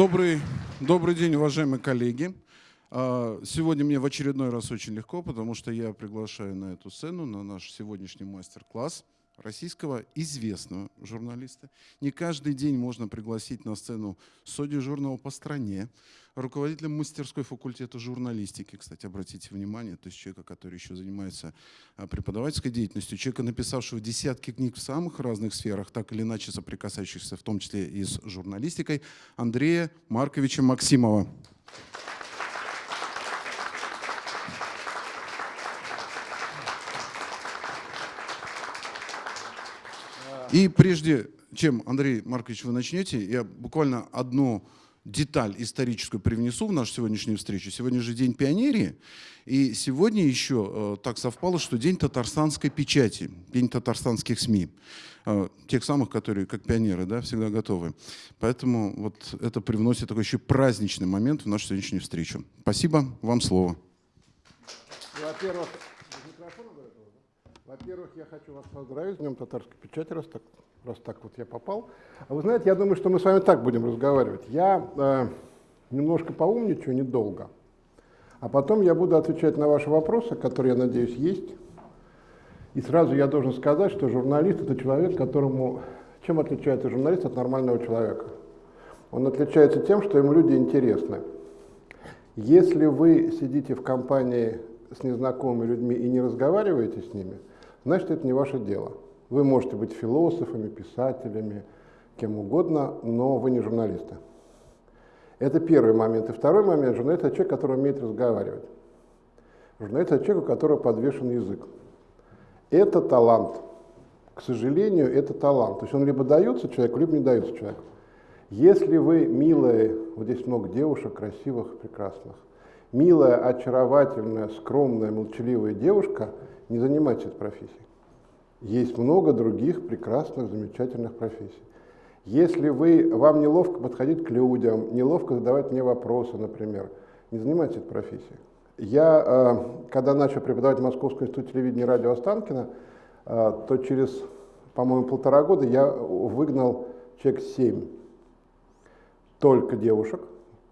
Добрый, добрый день, уважаемые коллеги. А, сегодня мне в очередной раз очень легко, потому что я приглашаю на эту сцену, на наш сегодняшний мастер-класс российского известного журналиста. Не каждый день можно пригласить на сцену судью по стране, руководителя мастерской факультета журналистики, кстати, обратите внимание, то есть человека, который еще занимается а, преподавательской деятельностью, человека, написавшего десятки книг в самых разных сферах, так или иначе соприкасающихся, в том числе и с журналистикой, Андрея Марковича Максимова. И прежде чем, Андрей Маркович, вы начнете, я буквально одну деталь историческую привнесу в нашу сегодняшнюю встречу. Сегодня же День пионерии, и сегодня еще э, так совпало, что День татарстанской печати, День татарстанских СМИ, э, тех самых, которые как пионеры, да, всегда готовы. Поэтому вот это привносит такой еще праздничный момент в нашу сегодняшнюю встречу. Спасибо, вам слово. Во-первых, во-первых, я хочу вас поздравить с Днем татарской печати, раз так, раз так вот я попал. А вы знаете, я думаю, что мы с вами так будем разговаривать. Я э, немножко поумничаю, недолго, а потом я буду отвечать на ваши вопросы, которые, я надеюсь, есть. И сразу я должен сказать, что журналист – это человек, которому… Чем отличается журналист от нормального человека? Он отличается тем, что ему люди интересны. Если вы сидите в компании с незнакомыми людьми и не разговариваете с ними – значит, это не ваше дело. Вы можете быть философами, писателями, кем угодно, но вы не журналисты. Это первый момент. И второй момент, журналист – это человек, который умеет разговаривать. Журналист – это человек, у которого подвешен язык. Это талант. К сожалению, это талант. То есть он либо дается человеку, либо не дается человеку. Если вы милые, вот здесь много девушек, красивых, прекрасных, милая, очаровательная, скромная, молчаливая девушка – не занимайтесь этой профессией. Есть много других прекрасных, замечательных профессий. Если вы, вам неловко подходить к людям, неловко задавать мне вопросы, например, не занимайтесь этой профессией. Я, э, когда начал преподавать в Московском институте телевидения и радио Останкина, э, то через, по-моему, полтора года я выгнал человек семь только девушек.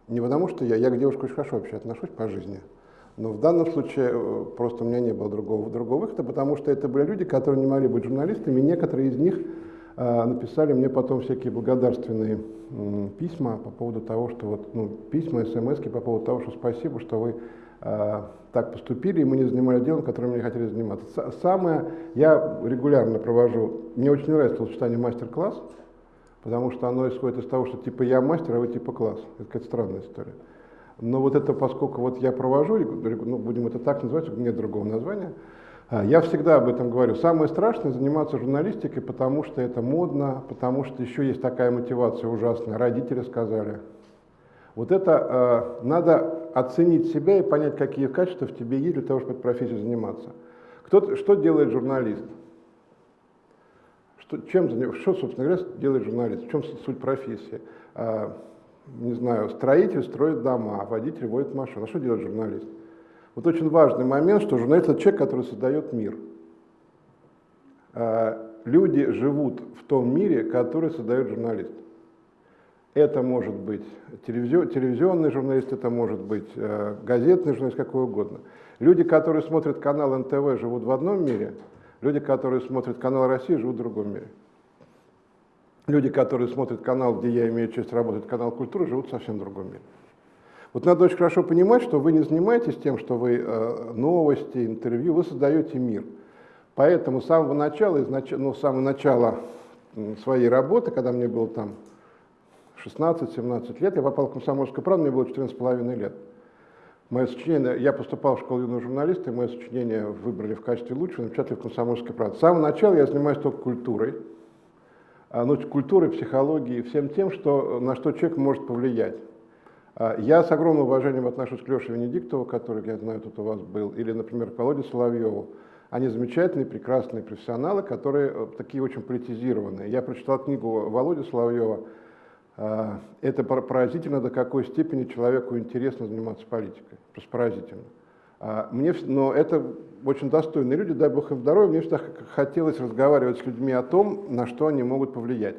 Не потому что я, я к девушкам очень хорошо вообще отношусь по жизни, но в данном случае э, просто у меня не было другого, другого выхода, потому что это были люди, которые не могли быть журналистами, некоторые из них э, написали мне потом всякие благодарственные э, письма по поводу того, что вот, ну, письма, смс по поводу того, что спасибо, что вы э, так поступили, и мы не занимались делом, которым мы не хотели заниматься. Самое, я регулярно провожу, мне очень нравится сочетание мастер-класс, потому что оно исходит из того, что типа я мастер, а вы типа класс. Это какая-то странная история. Но вот это, поскольку вот я провожу, ну, будем это так называть, нет другого названия, а, я всегда об этом говорю. Самое страшное заниматься журналистикой, потому что это модно, потому что еще есть такая мотивация ужасная. Родители сказали. Вот это э, надо оценить себя и понять, какие качества в тебе есть для того, чтобы этой профессией заниматься. Кто, что делает журналист? Что, чем, что, собственно говоря, делает журналист? В чем суть профессии? А, не знаю, строитель строит дома, водитель водит машину. А что делает журналист? Вот очень важный момент, что журналист – это человек, который создает мир. А, люди живут в том мире, который создает журналист. Это может быть телевизионный журналист, это может быть э, газетный журналист, какой угодно. Люди, которые смотрят канал НТВ, живут в одном мире, люди, которые смотрят канал России, живут в другом мире люди, которые смотрят канал, где я имею честь работать, канал культуры, живут совсем другом мире. Вот надо очень хорошо понимать, что вы не занимаетесь тем, что вы э, новости, интервью, вы создаете мир. Поэтому с самого начала, изнач... ну, с самого начала своей работы, когда мне было там 16-17 лет, я попал в комсомольскую правду, мне было 14,5 лет. Мое сочинение, я поступал в школу юного журналиста, и мое сочинение выбрали в качестве лучшего, напечатали в комсомольской правде. С самого начала я занимаюсь только культурой, а, ну, культурой, психологией, всем тем, что, на что человек может повлиять. А, я с огромным уважением отношусь к Леше Венедиктову, который, я знаю, тут у вас был, или, например, к Володе Соловьеву. Они замечательные, прекрасные профессионалы, которые э, такие очень политизированные. Я прочитал книгу Володи Соловьева. А, это поразительно, до какой степени человеку интересно заниматься политикой. Просто поразительно. Мне, но это очень достойные люди, дай бог им здоровья, мне всегда хотелось разговаривать с людьми о том, на что они могут повлиять.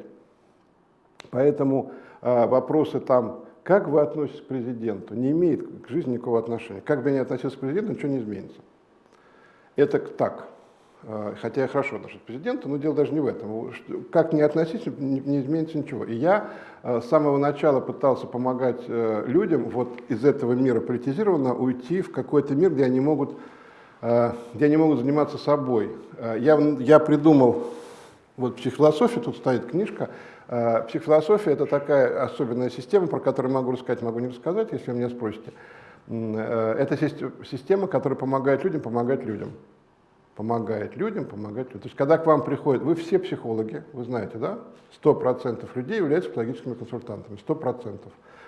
Поэтому э, вопросы там как вы относитесь к президенту, не имеет к жизни никакого отношения. Как бы я ни относился к президенту, ничего не изменится. Это так. А, хотя я хорошо отношусь к президенту, но дело даже не в этом. Как ни относись, не, изменится ничего. И я а, с самого начала пытался помогать э, людям вот из этого мира политизированно уйти в какой-то мир, где они могут, где они могут заниматься собой. Я, я придумал, вот психофилософия, тут стоит книжка, Психофилософия – это такая особенная система, про которую могу рассказать, могу не рассказать, если вы меня спросите. Э, это система, которая помогает людям помогать людям помогает людям, помогает людям. То есть, когда к вам приходят, вы все психологи, вы знаете, да? 100% людей являются психологическими консультантами, 100%.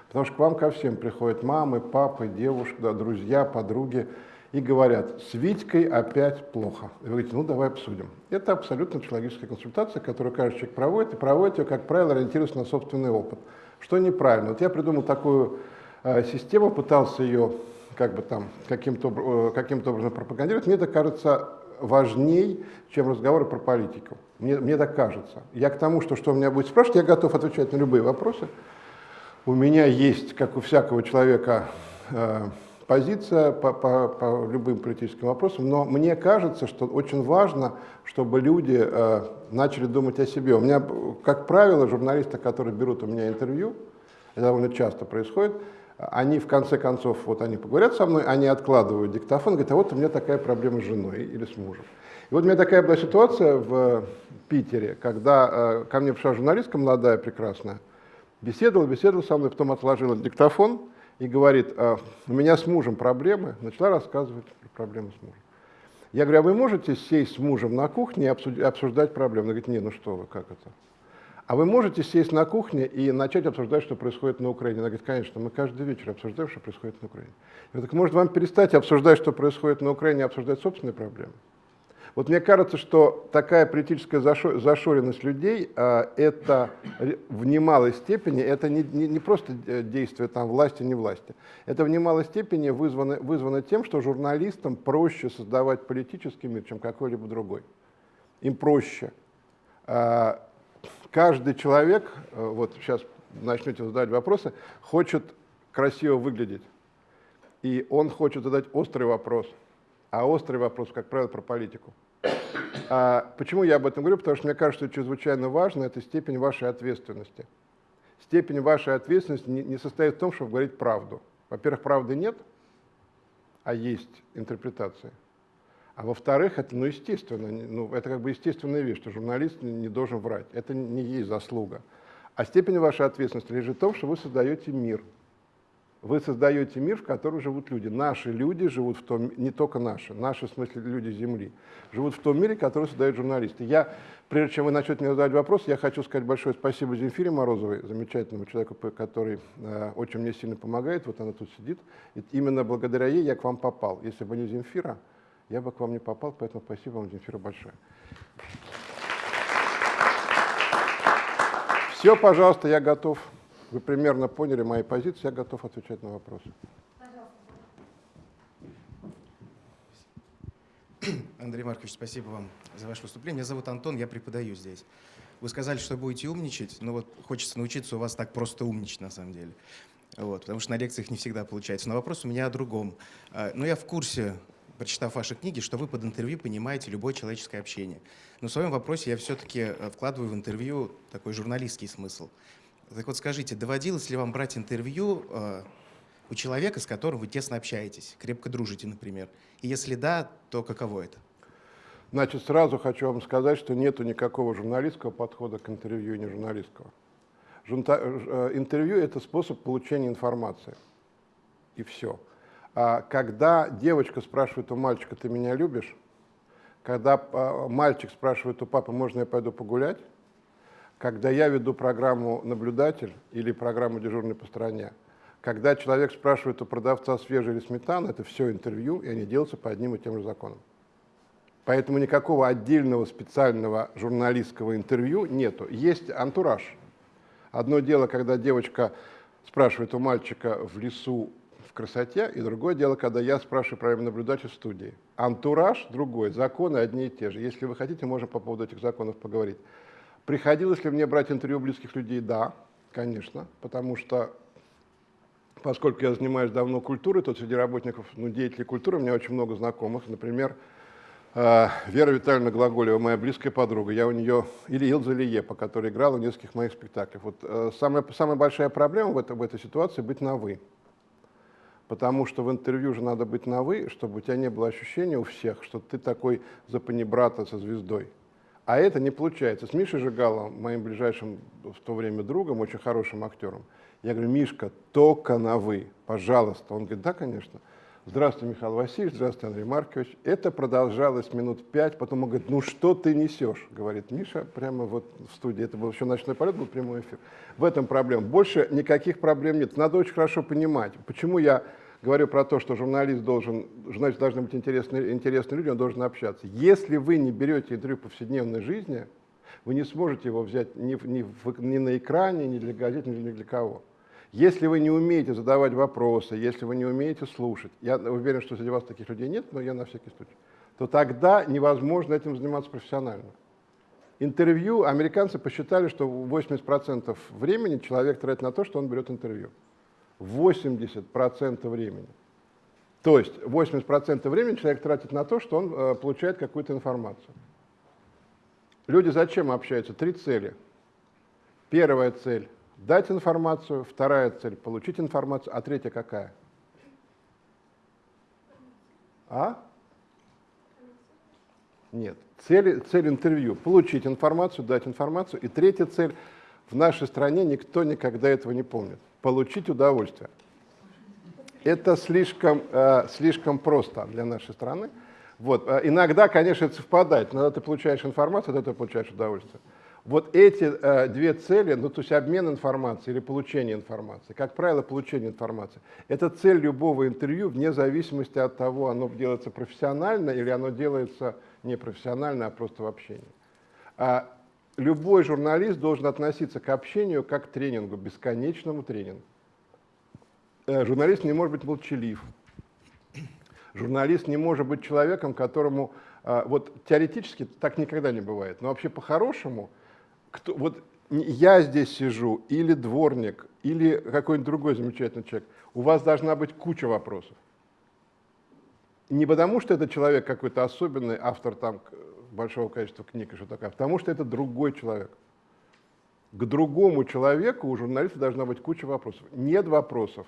Потому что к вам ко всем приходят мамы, папы, девушки, да, друзья, подруги и говорят, с Витькой опять плохо. И вы говорите, ну давай обсудим. Это абсолютно психологическая консультация, которую каждый человек проводит, и проводит ее, как правило, ориентируясь на собственный опыт. Что неправильно? Вот я придумал такую э, систему, пытался ее как бы там каким-то э, каким образом пропагандировать. Мне это кажется важней, чем разговоры про политику. Мне, мне так кажется. Я к тому, что что у меня будет спрашивать, я готов отвечать на любые вопросы. У меня есть, как у всякого человека, э, позиция по, по, по любым политическим вопросам, но мне кажется, что очень важно, чтобы люди э, начали думать о себе. У меня, как правило, журналисты, которые берут у меня интервью, это довольно часто происходит, они в конце концов, вот они поговорят со мной, они откладывают диктофон, говорят, а вот у меня такая проблема с женой или с мужем. И вот у меня такая была ситуация в Питере, когда э, ко мне пришла журналистка молодая, прекрасная, беседовала, беседовала со мной, потом отложила диктофон и говорит, а, у меня с мужем проблемы, начала рассказывать про проблемы с мужем. Я говорю, а вы можете сесть с мужем на кухне и обсуждать проблемы? Она говорит, не, ну что вы, как это? А вы можете сесть на кухне и начать обсуждать, что происходит на Украине? Она говорит, конечно, мы каждый вечер обсуждаем, что происходит на Украине. Я говорю, так может вам перестать обсуждать, что происходит на Украине, и обсуждать собственные проблемы? Вот мне кажется, что такая политическая зашоренность людей а, это в немалой степени, это не, не, не просто э, действие там власти, не власти, это в немалой степени вызвано, вызвано тем, что журналистам проще создавать политический мир, чем какой-либо другой. Им проще. Каждый человек, э, вот сейчас начнете задавать вопросы, хочет красиво выглядеть. И он хочет задать острый вопрос. А острый вопрос, как правило, про политику. А почему я об этом говорю? Потому что мне кажется, что чрезвычайно важно это степень вашей ответственности. Степень вашей ответственности не, не состоит в том, чтобы говорить правду. Во-первых, правды нет, а есть интерпретация. А во-вторых, это, ну, естественно, ну, это как бы естественная вещь, что журналист не должен врать. Это не есть заслуга. А степень вашей ответственности лежит в том, что вы создаете мир. Вы создаете мир, в котором живут люди. Наши люди живут в том, не только наши, наши, в смысле, люди Земли, живут в том мире, который создают журналисты. Я, прежде чем вы начнете мне задавать вопрос, я хочу сказать большое спасибо Земфире Морозовой, замечательному человеку, который э, очень мне сильно помогает, вот она тут сидит. И именно благодаря ей я к вам попал. Если бы не Земфира, я бы к вам не попал, поэтому спасибо вам, Земфира, большое. Все, пожалуйста, я готов. Вы примерно поняли мои позиции, я готов отвечать на вопросы. Андрей Маркович, спасибо вам за ваше выступление. Меня зовут Антон, я преподаю здесь. Вы сказали, что будете умничать, но вот хочется научиться у вас так просто умничать на самом деле. Вот, потому что на лекциях не всегда получается. Но вопрос у меня о другом. А, Но ну, я в курсе прочитав ваши книги, что вы под интервью понимаете любое человеческое общение. Но в своем вопросе я все-таки э, вкладываю в интервью такой журналистский смысл. Так вот скажите, доводилось ли вам брать интервью э, у человека, с которым вы тесно общаетесь, крепко дружите, например? И если да, то каково это? Значит, сразу хочу вам сказать, что нет никакого журналистского подхода к интервью не журналистского. Жунта, э, интервью – это способ получения информации. И все. А когда девочка спрашивает у мальчика, ты меня любишь? Когда а, мальчик спрашивает у папы, можно я пойду погулять? Когда я веду программу «Наблюдатель» или программу «Дежурный по стране», когда человек спрашивает у продавца, свежий или сметана, это все интервью, и они делаются по одним и тем же законам. Поэтому никакого отдельного специального журналистского интервью нету. Есть антураж. Одно дело, когда девочка спрашивает у мальчика в лесу, красоте, и другое дело, когда я спрашиваю про наблюдателя в студии. Антураж другой, законы одни и те же. Если вы хотите, можем по поводу этих законов поговорить. Приходилось ли мне брать интервью близких людей? Да, конечно, потому что поскольку я занимаюсь давно культурой, то среди работников, ну, деятелей культуры у меня очень много знакомых. Например, э, Вера Витальевна Глаголева, моя близкая подруга. Я у нее, или Илза Лиепа, которая играла в нескольких моих спектаклях. Вот, э, самая, самая большая проблема в, это, в этой ситуации — быть на «вы». Потому что в интервью же надо быть на «вы», чтобы у тебя не было ощущения у всех, что ты такой запанибрата со звездой. А это не получается. С Мишей Жигалом, моим ближайшим в то время другом, очень хорошим актером, я говорю, Мишка, только на «вы, пожалуйста. Он говорит, да, конечно. Здравствуй, Михаил Васильевич, здравствуй, Андрей Маркович. Это продолжалось минут пять, потом он говорит, ну что ты несешь, говорит Миша, прямо вот в студии. Это был еще ночной полет, был прямой эфир. В этом проблема. Больше никаких проблем нет. Надо очень хорошо понимать, почему я говорю про то, что журналист должен, журналист должны быть интересные, интересные люди, он должен общаться. Если вы не берете интервью повседневной жизни, вы не сможете его взять ни, ни, ни на экране, ни для газет, ни для кого. Если вы не умеете задавать вопросы, если вы не умеете слушать, я уверен, что среди вас таких людей нет, но я на всякий случай, то тогда невозможно этим заниматься профессионально. Интервью, американцы посчитали, что 80% времени человек тратит на то, что он берет интервью. 80% времени. То есть 80% времени человек тратит на то, что он э, получает какую-то информацию. Люди зачем общаются? Три цели. Первая цель дать информацию, вторая цель – получить информацию, а третья какая? А? Нет. Цель, цель интервью – получить информацию, дать информацию. И третья цель – в нашей стране никто никогда этого не помнит – получить удовольствие. Это слишком, э, слишком просто для нашей страны. Вот. Э, иногда, конечно, это совпадает. Иногда ты получаешь информацию, тогда ты получаешь удовольствие. Вот эти э, две цели, ну то есть обмен информацией или получение информации, как правило, получение информации, это цель любого интервью вне зависимости от того, оно делается профессионально или оно делается не профессионально, а просто в общении. А любой журналист должен относиться к общению как к тренингу, бесконечному тренингу. Э, журналист не может быть молчалив. Журналист не может быть человеком, которому... Э, вот теоретически так никогда не бывает, но вообще по-хорошему кто, вот я здесь сижу, или дворник, или какой-нибудь другой замечательный человек, у вас должна быть куча вопросов. Не потому, что это человек какой-то особенный, автор там большого количества книг и что такое, а потому что это другой человек. К другому человеку у журналиста должна быть куча вопросов. Нет вопросов.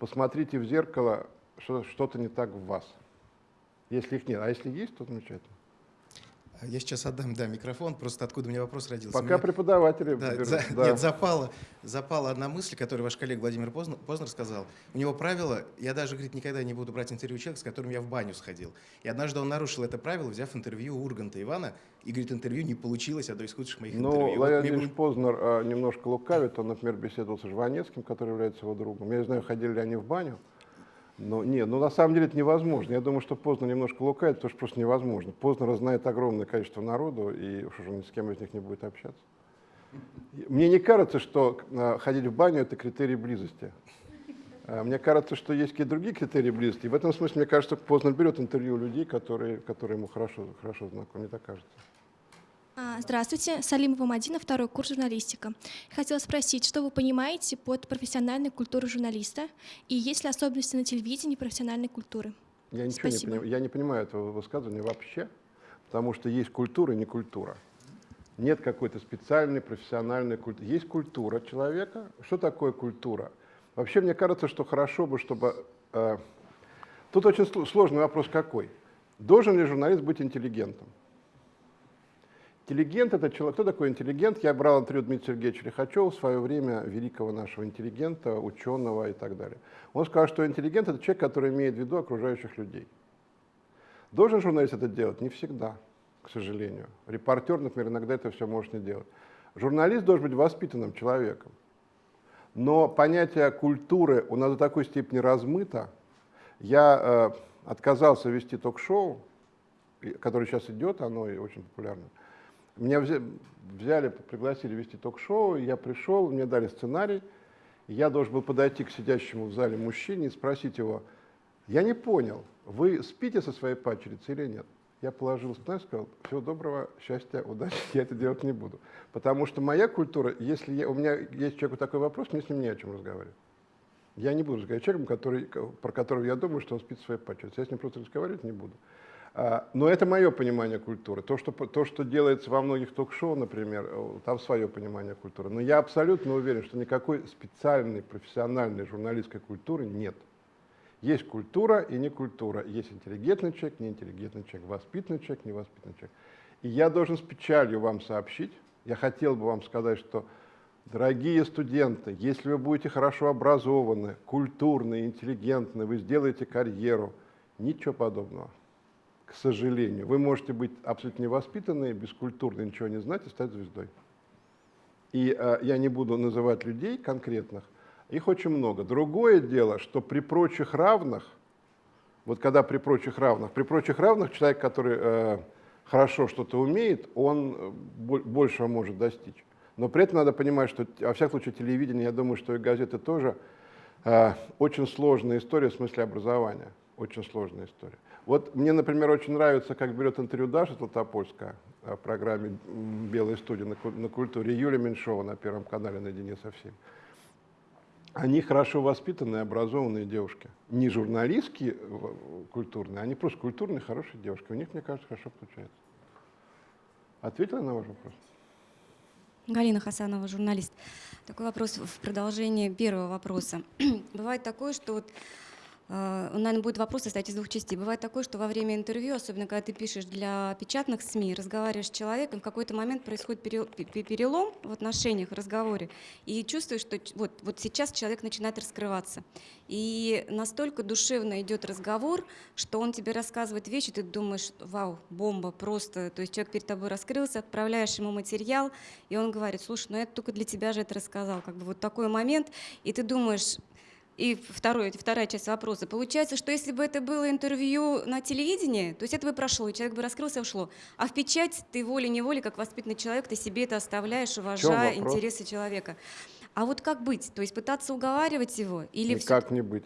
Посмотрите в зеркало, что что-то не так в вас. Если их нет. А если есть, то замечательно. Я сейчас отдам, да, микрофон, просто откуда у меня вопрос родился. Пока меня... преподаватели да, берут, за... да. Нет, запала, запала одна мысль, которую ваш коллега Владимир Познер, Познер сказал. У него правило, я даже, говорит, никогда не буду брать интервью человека, с которым я в баню сходил. И однажды он нарушил это правило, взяв интервью у Урганта Ивана, и, говорит, интервью не получилось, одно из худших моих Но интервью. Владимир вот Познер а, немножко лукавит, он, например, беседовал с Жванецким, который является его другом. Я не знаю, ходили ли они в баню. Но нет, ну на самом деле это невозможно. Я думаю, что Познер немножко лукает, потому что просто невозможно. Познер знает огромное количество народу, и уж уже ни с кем из них не будет общаться. Мне не кажется, что э, ходить в баню – это критерий близости. Э, мне кажется, что есть какие-то другие критерии близости. И в этом смысле, мне кажется, Познер берет интервью людей, которые, которые ему хорошо, хорошо знакомы. Мне так кажется. А, здравствуйте, Салимова Мадина, второй курс журналистика. Хотела спросить, что вы понимаете под профессиональной культурой журналиста и есть ли особенности на телевидении профессиональной культуры? Я ничего Спасибо. не понимаю. Я не понимаю этого высказывания вообще, потому что есть культура и не культура. Нет какой-то специальной профессиональной культуры. Есть культура человека. Что такое культура? Вообще, мне кажется, что хорошо бы, чтобы... Э, тут очень сложный вопрос какой. Должен ли журналист быть интеллигентом? Интеллигент – это человек. Кто такой интеллигент? Я брал интервью Дмитрия Сергеевича Лихачева в свое время, великого нашего интеллигента, ученого и так далее. Он сказал, что интеллигент – это человек, который имеет в виду окружающих людей. Должен журналист это делать? Не всегда, к сожалению. Репортер, например, иногда это все может не делать. Журналист должен быть воспитанным человеком. Но понятие культуры у нас до такой степени размыто. Я э, отказался вести ток-шоу, которое сейчас идет, оно очень популярно. Меня взяли, пригласили вести ток-шоу, я пришел, мне дали сценарий, я должен был подойти к сидящему в зале мужчине и спросить его, я не понял, вы спите со своей падчерицей или нет? Я положил сценарий и сказал, всего доброго, счастья, удачи, я это делать не буду. Потому что моя культура, если я, у меня есть человеку такой вопрос, мне с ним не о чем разговаривать. Я не буду разговаривать с человеком, который, про которого я думаю, что он спит в своей пачерице. Я с ним просто разговаривать не буду. А, Но это мое понимание культуры. То что, то, что делается во многих ток-шоу, например, там свое понимание культуры. Но я абсолютно уверен, что никакой специальной, профессиональной журналистской культуры нет. Есть культура и не культура. Есть интеллигентный человек, неинтеллигентный человек, воспитанный человек, невоспитанный человек. И я должен с печалью вам сообщить, я хотел бы вам сказать, что, дорогие студенты, если вы будете хорошо образованы, культурны, интеллигентны, вы сделаете карьеру, ничего подобного к сожалению. Вы можете быть абсолютно невоспитанные, бескультурные, ничего не знать и стать звездой. И э, я не буду называть людей конкретных, их очень много. Другое дело, что при прочих равных, вот когда при прочих равных, при прочих равных человек, который э, хорошо что-то умеет, он э, большего может достичь. Но при этом надо понимать, что, во всяком случае, телевидение, я думаю, что и газеты тоже, э, очень сложная история в смысле образования. Очень сложная история. Вот мне, например, очень нравится, как берет интервью Даша Златопольская в программе «Белая студия» на культуре, Юлия Меньшова на Первом канале «Наедине со всеми». Они хорошо воспитанные, образованные девушки. Не журналистские культурные, они просто культурные, хорошие девушки. У них, мне кажется, хорошо получается. Ответила на ваш вопрос? Галина Хасанова, журналист. Такой вопрос в продолжение первого вопроса. Бывает такое, что вот Э, наверное, будет вопрос состоять из двух частей. Бывает такое, что во время интервью, особенно когда ты пишешь для печатных СМИ, разговариваешь с человеком, в какой-то момент происходит перелом в отношениях, в разговоре, и чувствуешь, что вот, вот сейчас человек начинает раскрываться. И настолько душевно идет разговор, что он тебе рассказывает вещи, ты думаешь, вау, бомба, просто. То есть человек перед тобой раскрылся, отправляешь ему материал, и он говорит, слушай, ну я только для тебя же это рассказал. Как бы вот такой момент, и ты думаешь, и второй, вторая часть вопроса. Получается, что если бы это было интервью на телевидении, то есть это бы прошло, и человек бы раскрылся и ушло. А в печать ты волей-неволей, как воспитанный человек, ты себе это оставляешь, уважая интересы человека. А вот как быть? То есть пытаться уговаривать его? Или Никак все... не быть.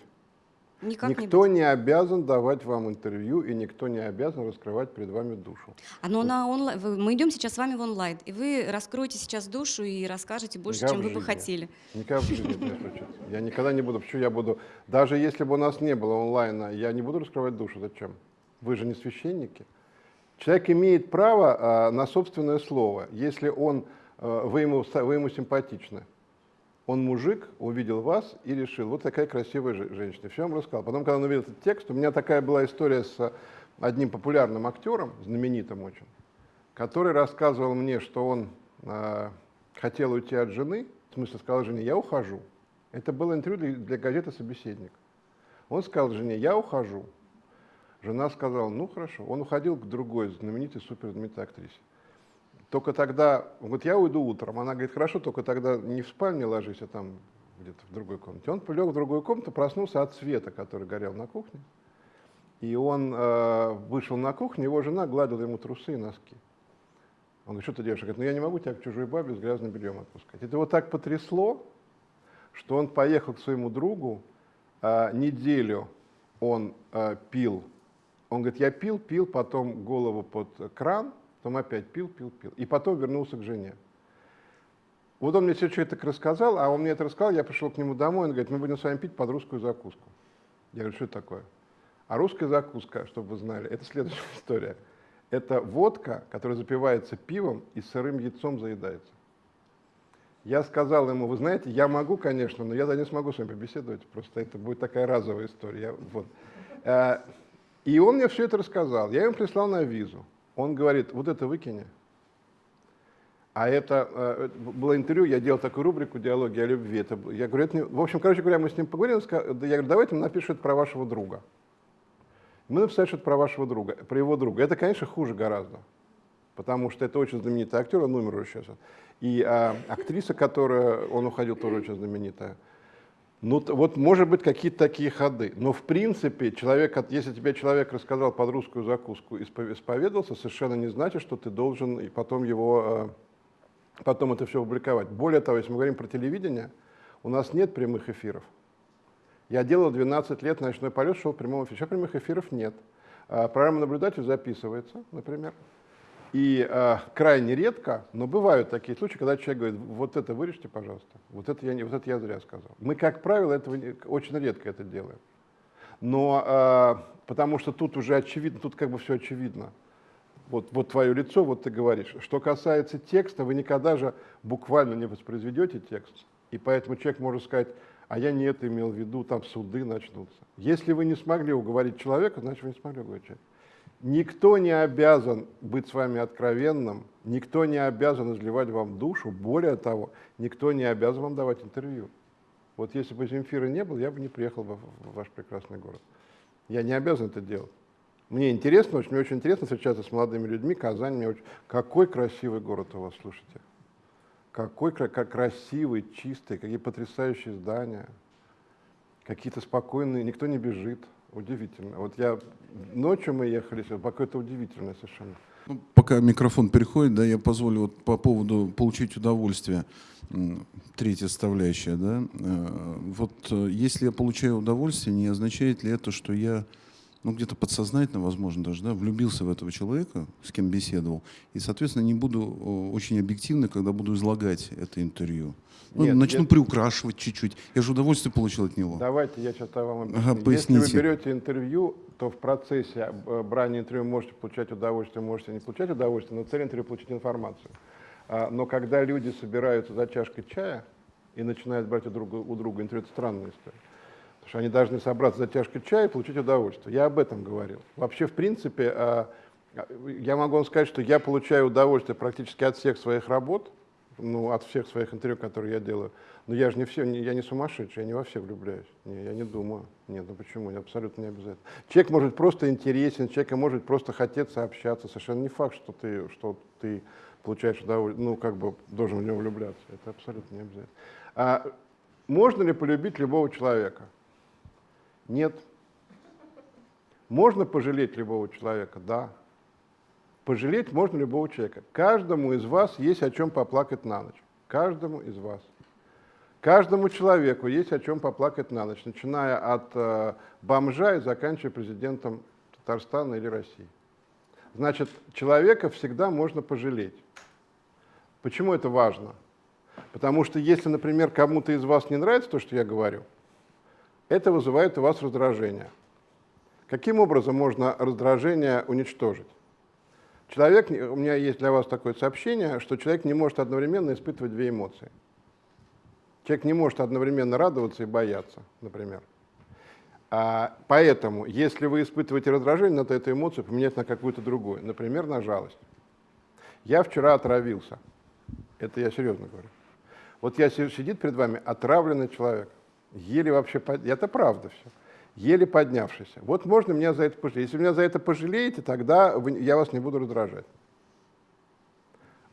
Никак никто не, не обязан давать вам интервью, и никто не обязан раскрывать перед вами душу. А но на онлайн, мы идем сейчас с вами в онлайн, и вы раскроете сейчас душу и расскажете больше, Никогда чем вы бы хотели. Никогда в жизни не случится. Я никогда не буду, почему я буду, даже если бы у нас не было онлайна, я не буду раскрывать душу, зачем? Вы же не священники. Человек имеет право а, на собственное слово, если он, а, вы, ему, вы ему симпатичны. Он мужик, увидел вас и решил, вот такая красивая женщина. Все вам рассказал. Потом, когда он увидел этот текст, у меня такая была история с одним популярным актером, знаменитым очень, который рассказывал мне, что он э, хотел уйти от жены, в смысле сказал жене, я ухожу. Это было интервью для, для газеты «Собеседник». Он сказал жене, я ухожу. Жена сказала, ну хорошо. Он уходил к другой знаменитой, суперзнаменитой актрисе. Только тогда, вот я уйду утром, она говорит, хорошо, только тогда не в спальне ложись, а там где-то в другой комнате. Он лег в другую комнату, проснулся от света, который горел на кухне. И он э, вышел на кухню, его жена гладила ему трусы и носки. Он говорит, что ты делаешь? Говорит, ну я не могу тебя к чужой бабе с грязным бельем отпускать. Это его так потрясло, что он поехал к своему другу, э, неделю он э, пил. Он говорит, я пил, пил, потом голову под кран, потом опять пил, пил, пил. И потом вернулся к жене. Вот он мне все что это рассказал, а он мне это рассказал, я пришел к нему домой, он говорит, мы будем с вами пить под русскую закуску. Я говорю, что это такое? А русская закуска, чтобы вы знали, это следующая история. Это водка, которая запивается пивом и сырым яйцом заедается. Я сказал ему, вы знаете, я могу, конечно, но я да не смогу с вами побеседовать, просто это будет такая разовая история. Вот. Э, и он мне все это рассказал. Я ему прислал на визу. Он говорит, вот это выкини. А это э, было интервью, я делал такую рубрику «Диалоги о любви». Это, я говорю, это не... В общем, короче говоря, мы с ним поговорили, я говорю, давайте он напишет про вашего друга. Мы написали что-то про вашего друга, про его друга. Это, конечно, хуже гораздо, потому что это очень знаменитый актер, он умер уже сейчас. И а, актриса, которая, он уходил, тоже очень знаменитая. Ну, вот, может быть, какие-то такие ходы. Но, в принципе, человек, если тебе человек рассказал под русскую закуску и исповедовался, совершенно не значит, что ты должен и потом его, э, потом это все публиковать. Более того, если мы говорим про телевидение, у нас нет прямых эфиров. Я делал 12 лет ночной полет, шел в прямом эфире. Сейчас прямых эфиров нет. А программа наблюдатель записывается, например. И э, крайне редко, но бывают такие случаи, когда человек говорит, вот это вырежьте, пожалуйста, вот это я, не, вот это я зря сказал. Мы, как правило, этого не- очень редко это делаем. Но э, потому что тут уже очевидно, тут как бы все очевидно. Вот, вот твое лицо, вот ты говоришь. Что касается текста, вы никогда же буквально не воспроизведете текст. И поэтому человек может сказать, а я не это имел в виду, там суды начнутся. Если вы не смогли уговорить человека, значит вы не смогли уговорить человека. Никто не обязан быть с вами откровенным, никто не обязан изливать вам душу, более того, никто не обязан вам давать интервью. Вот если бы Земфира не было, я бы не приехал в ваш прекрасный город. Я не обязан это делать. Мне интересно, очень, мне очень интересно встречаться с молодыми людьми. Казань, мне очень... Какой красивый город у вас, слушайте. Какой как красивый, чистый, какие потрясающие здания. Какие-то спокойные, никто не бежит. Удивительно. Вот я ночью мы ехали, сюда, какое-то удивительное совершенно. Ну, пока микрофон переходит, да, я позволю вот по поводу получить удовольствие, третья составляющая, да, э, вот э, если я получаю удовольствие, не означает ли это, что я, ну, где-то подсознательно, возможно, даже, да, влюбился в этого человека, с кем беседовал, и, соответственно, не буду очень объективно, когда буду излагать это интервью. Ну, Нет, начну нет. приукрашивать чуть-чуть. Я же удовольствие получил от него. Давайте я сейчас вам объясню. Ага, Если вы поясните. берете интервью, то в процессе э, брания интервью можете получать удовольствие, можете не получать удовольствие, но цель интервью получить информацию. А, Но когда люди собираются за чашкой чая и начинают брать у друга, у друга интервью, это странная история. Потому что они должны собраться за чашкой чая и получить удовольствие. Я об этом говорил. Вообще, в принципе, а, я могу вам сказать, что я получаю удовольствие практически от всех своих работ, ну, от всех своих интервью, которые я делаю. Но я же не все, я не сумасшедший, я не во всех влюбляюсь. Не, я не думаю. Нет, ну почему? Абсолютно не обязательно. Человек может просто интересен, человека может просто хотеться общаться. Совершенно не факт, что ты, что ты получаешь удовольствие, ну, как бы должен в него влюбляться. Это абсолютно не обязательно. А можно ли полюбить любого человека? Нет. Можно пожалеть любого человека? Да. Пожалеть можно любого человека. Каждому из вас есть о чем поплакать на ночь. Каждому из вас. Каждому человеку есть о чем поплакать на ночь, начиная от э, бомжа и заканчивая президентом Татарстана или России. Значит, человека всегда можно пожалеть. Почему это важно? Потому что если, например, кому-то из вас не нравится то, что я говорю, это вызывает у вас раздражение. Каким образом можно раздражение уничтожить? Человек, у меня есть для вас такое сообщение, что человек не может одновременно испытывать две эмоции. Человек не может одновременно радоваться и бояться, например. А, поэтому, если вы испытываете раздражение, надо эту эмоцию поменять на какую-то другую, например, на жалость. Я вчера отравился. Это я серьезно говорю. Вот я си- сидит перед вами отравленный человек, еле вообще, под- это правда все, еле поднявшийся. Вот можно меня за это пожалеть. Если меня за это пожалеете, тогда я вас не буду раздражать.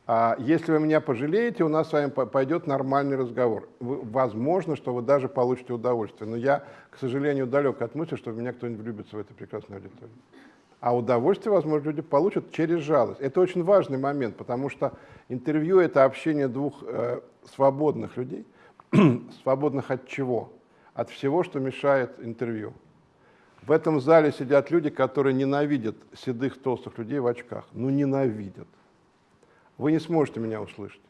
А если вы меня пожалеете, у нас с вами по- пойдет нормальный разговор. Возможно, что вы даже получите удовольствие. Но я, к сожалению, далек от мысли, что меня кто-нибудь влюбится в эту прекрасную аудиторию. А удовольствие, возможно, люди получат через жалость. Это очень важный момент, потому что интервью — это общение двух э, свободных людей. свободных от чего? От всего, что мешает интервью. В этом зале сидят люди, которые ненавидят седых толстых людей в очках. Ну, ненавидят. Вы не сможете меня услышать,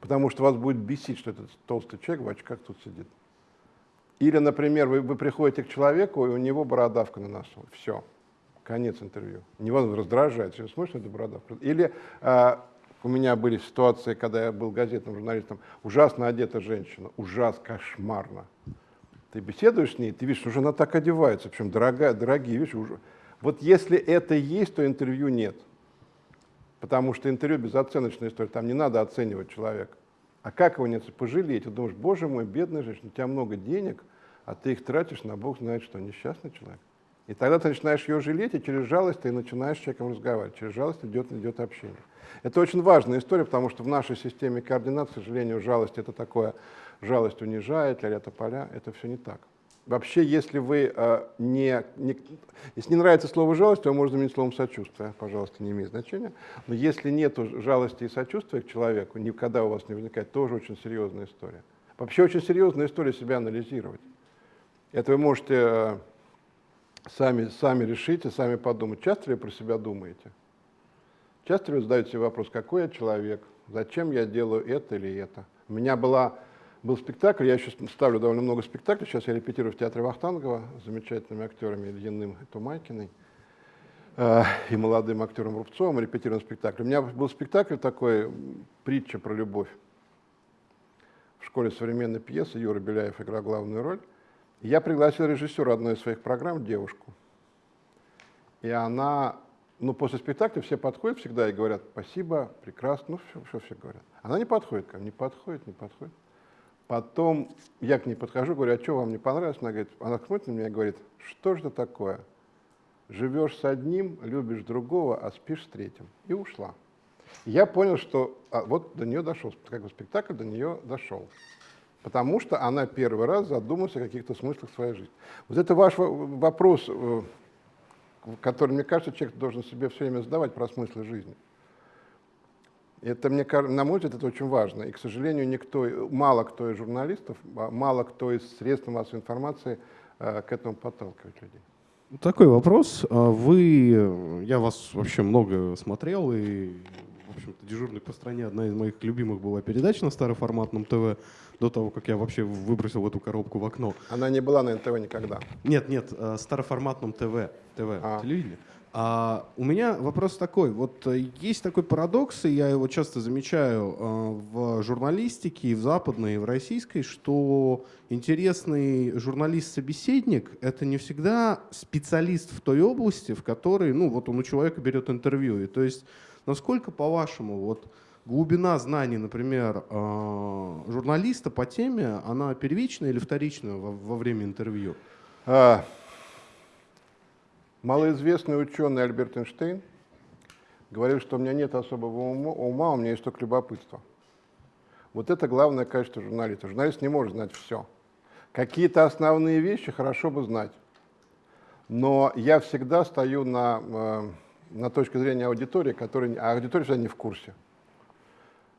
потому что вас будет бесить, что этот толстый человек в очках тут сидит. Или, например, вы, вы приходите к человеку, и у него бородавка на носу. Все. Конец интервью. Невозможно раздражает. Все, смотришь бородавку? Или а, у меня были ситуации, когда я был газетным журналистом, ужасно одета женщина, ужасно, кошмарно. Ты беседуешь с ней, ты видишь, уже она так одевается, причем дорогая, дорогие вещи. Уже. Вот если это есть, то интервью нет. Потому что интервью безоценочная история, там не надо оценивать человека. А как его нет? Пожалеть. Ты думаешь, боже мой, бедная женщина, у тебя много денег, а ты их тратишь на бог знает что, несчастный человек. И тогда ты начинаешь ее жалеть, и через жалость ты начинаешь с человеком разговаривать. Через жалость идет, идет общение. Это очень важная история, потому что в нашей системе координат, к сожалению, жалость это такое, жалость унижает, ля поля, это все не так. Вообще, если вы э, не, не... Если не нравится слово «жалость», то можно заменить словом «сочувствие». Пожалуйста, не имеет значения. Но если нет жалости и сочувствия к человеку, никогда у вас не возникает, тоже очень серьезная история. Вообще, очень серьезная история себя анализировать. Это вы можете э, сами, сами решить и сами подумать. Часто ли вы про себя думаете? Часто люди задают себе вопрос, какой я человек, зачем я делаю это или это. У меня была, был спектакль, я еще ставлю довольно много спектаклей, сейчас я репетирую в театре Вахтангова с замечательными актерами Ильиным и Тумайкиной э, и молодым актером Рубцовым, репетируем спектакль. У меня был спектакль такой, притча про любовь. В школе современной пьесы Юра Беляев играл главную роль. Я пригласил режиссера одной из своих программ, девушку. И она ну, после спектакля все подходят всегда и говорят, спасибо, прекрасно, ну, все, все, все говорят. Она не подходит ко мне, не подходит, не подходит. Потом я к ней подхожу, говорю, а что вам не понравилось? Она говорит, она смотрит на меня и говорит, что же это такое? Живешь с одним, любишь другого, а спишь с третьим. И ушла. Я понял, что а, вот до нее дошел, как бы спектакль до нее дошел. Потому что она первый раз задумалась о каких-то смыслах своей жизни. Вот это ваш вопрос, э, который, мне кажется, человек должен себе все время задавать про смыслы жизни. Это, мне, на мой взгляд, это очень важно. И, к сожалению, никто, мало кто из журналистов, а мало кто из средств массовой информации э, к этому подталкивает людей. Такой вопрос. А вы, я вас вообще много смотрел, и, общем-то, «Дежурный по стране» одна из моих любимых была передач на староформатном ТВ до того, как я вообще выбросил эту коробку в окно. Она не была на НТВ никогда. Нет, нет, э, староформатном ТВ, ТВ, а. телевидение. А у меня вопрос такой. Вот э, есть такой парадокс, и я его часто замечаю э, в журналистике, и в западной, и в российской, что интересный журналист-собеседник — это не всегда специалист в той области, в которой, ну, вот он у человека берет интервью. И то есть, насколько, по-вашему, вот глубина знаний, например, э, журналиста по теме, она первичная или вторичная во, время интервью? А, малоизвестный ученый Альберт Эйнштейн говорил, что у меня нет особого ума, у меня есть только любопытство. Вот это главное качество журналиста. Журналист не может знать все. Какие-то основные вещи хорошо бы знать. Но я всегда стою на, э, на точке зрения аудитории, которая, а аудитория всегда не в курсе.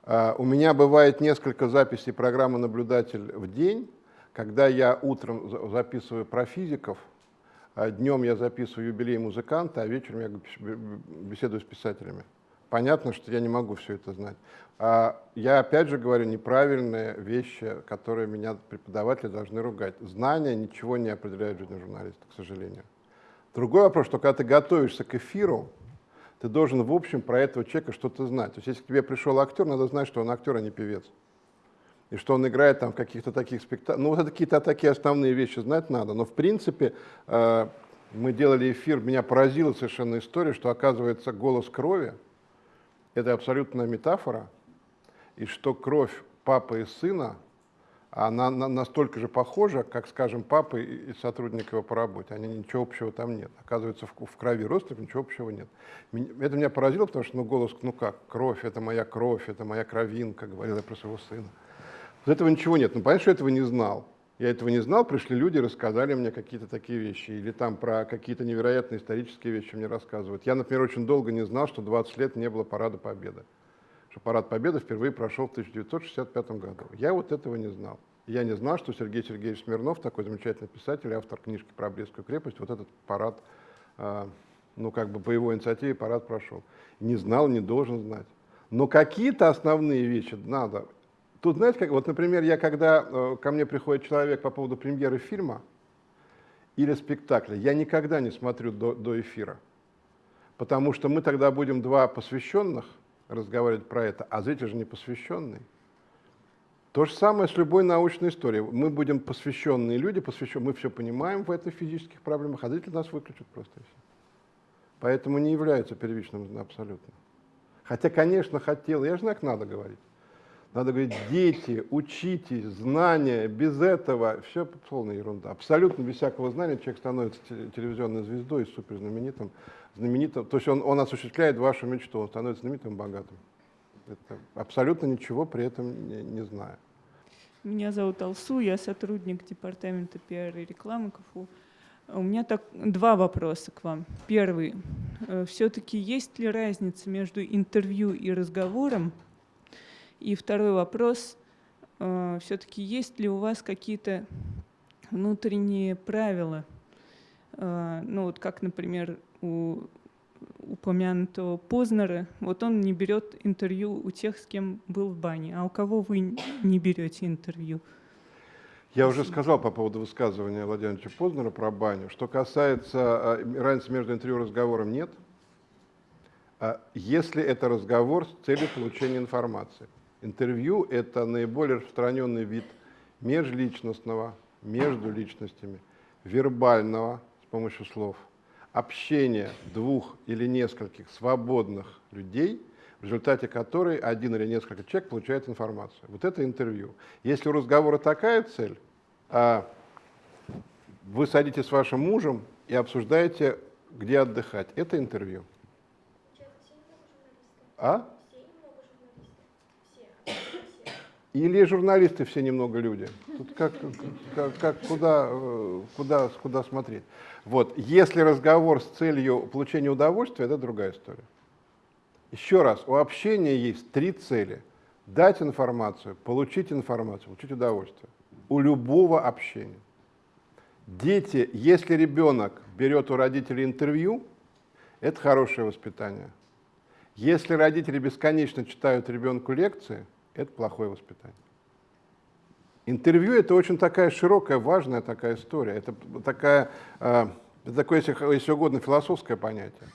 А, у меня бывает несколько записей программы «Наблюдатель» в день, когда я утром записываю про физиков, а днем я записываю юбилей музыканта, а вечером я беседую с писателями. Понятно, что я не могу все это знать. А я опять же говорю неправильные вещи, которые меня преподаватели должны ругать. Знания ничего не определяют в жизни журналиста, к сожалению. Другой вопрос, что когда ты готовишься к эфиру, ты должен, в общем, про этого человека что-то знать. То есть, если к тебе пришел актер, надо знать, что он актер, а не певец. И что он играет там в каких-то таких спектаклях. Ну, вот это какие-то такие основные вещи знать надо. Но, в принципе, э, мы делали эфир, меня поразила совершенно история, что, оказывается, голос крови — это абсолютная метафора, и что кровь папы и сына — она настолько же похожа, как, скажем, папа и сотрудник его по работе. Они ничего общего там нет. Оказывается, в, в крови родственников ничего общего нет. Это меня поразило, потому что ну, голос, ну как, кровь, это моя кровь, это моя кровинка, говорил я про своего сына. Вот этого ничего нет. Ну, понятно, что я этого не знал. Я этого не знал, пришли люди, рассказали мне какие-то такие вещи. Или там про какие-то невероятные исторические вещи мне рассказывают. Я, например, очень долго не знал, что 20 лет не было Парада Победы что парад Победы впервые прошел в 1965 году. Я вот этого не знал. Я не знал, что Сергей Сергеевич Смирнов, такой замечательный писатель, автор книжки про Брестскую крепость, вот этот парад, э, ну как бы по его инициативе парад прошел. Не знал, не должен знать. Но какие-то основные вещи надо. Тут, знаете, как, вот, например, я когда э, ко мне приходит человек по поводу премьеры фильма или спектакля, я никогда не смотрю до, до эфира. Потому что мы тогда будем два посвященных разговаривать про это, а зритель же не посвященный. То же самое с любой научной историей. Мы будем посвященные люди, посвящен, мы все понимаем в этих физических проблемах, а зритель нас выключит просто и. Поэтому не является первичным абсолютно. Хотя, конечно, хотел, я же знаю, как надо говорить. Надо говорить, дети, учитесь, знания, без этого, все полная ерунда. Абсолютно без всякого знания человек становится телевизионной звездой, суперзнаменитым, знаменитым. То есть он, он осуществляет вашу мечту, он становится знаменитым богатым. Это абсолютно ничего при этом не, не знаю. Меня зовут Алсу, я сотрудник департамента пиар и рекламы КФУ. У меня так, два вопроса к вам. Первый. Э, Все-таки есть ли разница между интервью и разговором? И второй вопрос. Э, Все-таки есть ли у вас какие-то внутренние правила? Э, ну вот как, например, у упомянутого Познера, вот он не берет интервью у тех, с кем был в бане. А у кого вы не берете интервью? Я уже сказал по поводу высказывания Владимировича Познера про баню. Что касается э, разницы между интервью и разговором, нет. А Если это разговор с целью получения информации. Интервью – это наиболее распространенный вид межличностного, между личностями, вербального с помощью слов, общения двух или нескольких свободных людей, в результате которой один или несколько человек получают информацию. Вот это интервью. Если у разговора такая цель, а вы садитесь с вашим мужем и обсуждаете, где отдыхать, это интервью. А? Или журналисты все немного люди. Тут как, как, как куда, э, куда, куда смотреть. Вот. Если разговор с целью получения удовольствия, это другая история. Еще раз, у общения есть три цели. Дать информацию, получить информацию, получить удовольствие. У любого общения. Дети, если ребенок берет у родителей интервью, это хорошее воспитание. Если родители бесконечно читают ребенку лекции, это плохое воспитание. Интервью – это очень такая широкая, важная такая история. Это такая, э, это такое, если, если угодно, философское понятие.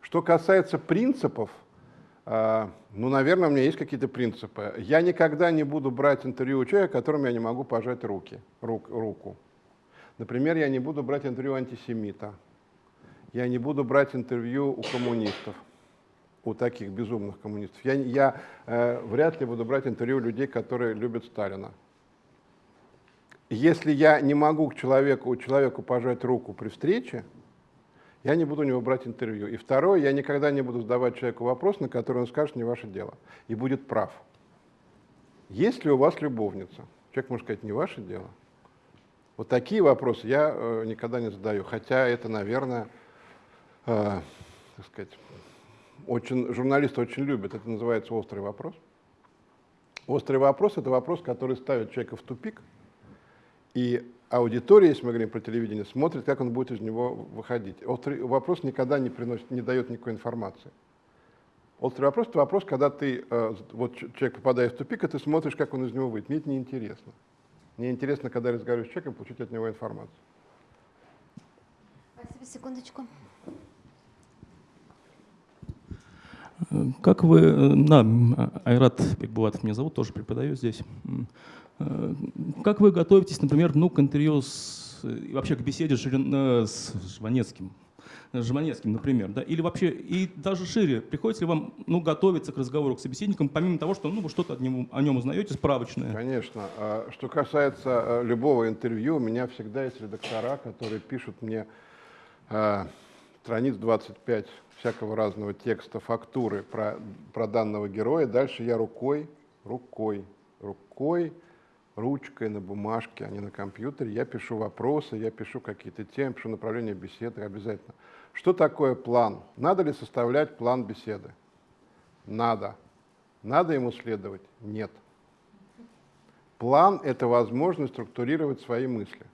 Что касается принципов, э, ну, наверное, у меня есть какие-то принципы. Я никогда не буду брать интервью у человека, которому я не могу пожать руки, рук, руку. Например, я не буду брать интервью антисемита. Я не буду брать интервью у коммунистов у таких безумных коммунистов. Я, я э, вряд ли буду брать интервью людей, которые любят Сталина. Если я не могу к человеку, человеку пожать руку при встрече, я не буду у него брать интервью. И второе, я никогда не буду задавать человеку вопрос, на который он скажет «не ваше дело» и будет прав. Есть ли у вас любовница? Человек может сказать «не ваше дело». Вот такие вопросы я э, никогда не задаю, хотя это, наверное, э, так сказать, очень, журналисты очень любят, это называется острый вопрос. Острый вопрос – это вопрос, который ставит человека в тупик, и аудитория, если мы говорим про телевидение, смотрит, как он будет из него выходить. Острый вопрос никогда не, приносит, не дает никакой информации. Острый вопрос – это вопрос, когда ты, э, вот человек попадает в тупик, и ты смотришь, как он из него выйдет. Мне это неинтересно. Мне интересно, когда я разговариваю с человеком, получить от него информацию. Спасибо, секундочку. Как вы, э, да, Айрат Бекбулатов меня зовут, тоже преподаю здесь. Э, как вы готовитесь, например, ну, к интервью с, вообще к беседе э, с Жванецким? Жванецким, например, да, или вообще, и даже шире, приходится ли вам, ну, готовиться к разговору к собеседникам, помимо того, что, ну, вы что-то о нем, о нем узнаете справочное? Конечно. А что касается любого интервью, у меня всегда есть редактора, которые пишут мне страниц 25 всякого разного текста, фактуры про, про данного героя. Дальше я рукой, рукой, рукой, ручкой на бумажке, а не на компьютере. Я пишу вопросы, я пишу какие-то темы, пишу направление беседы обязательно. Что такое план? Надо ли составлять план беседы? Надо. Надо ему следовать? Нет. План – это возможность структурировать свои мысли.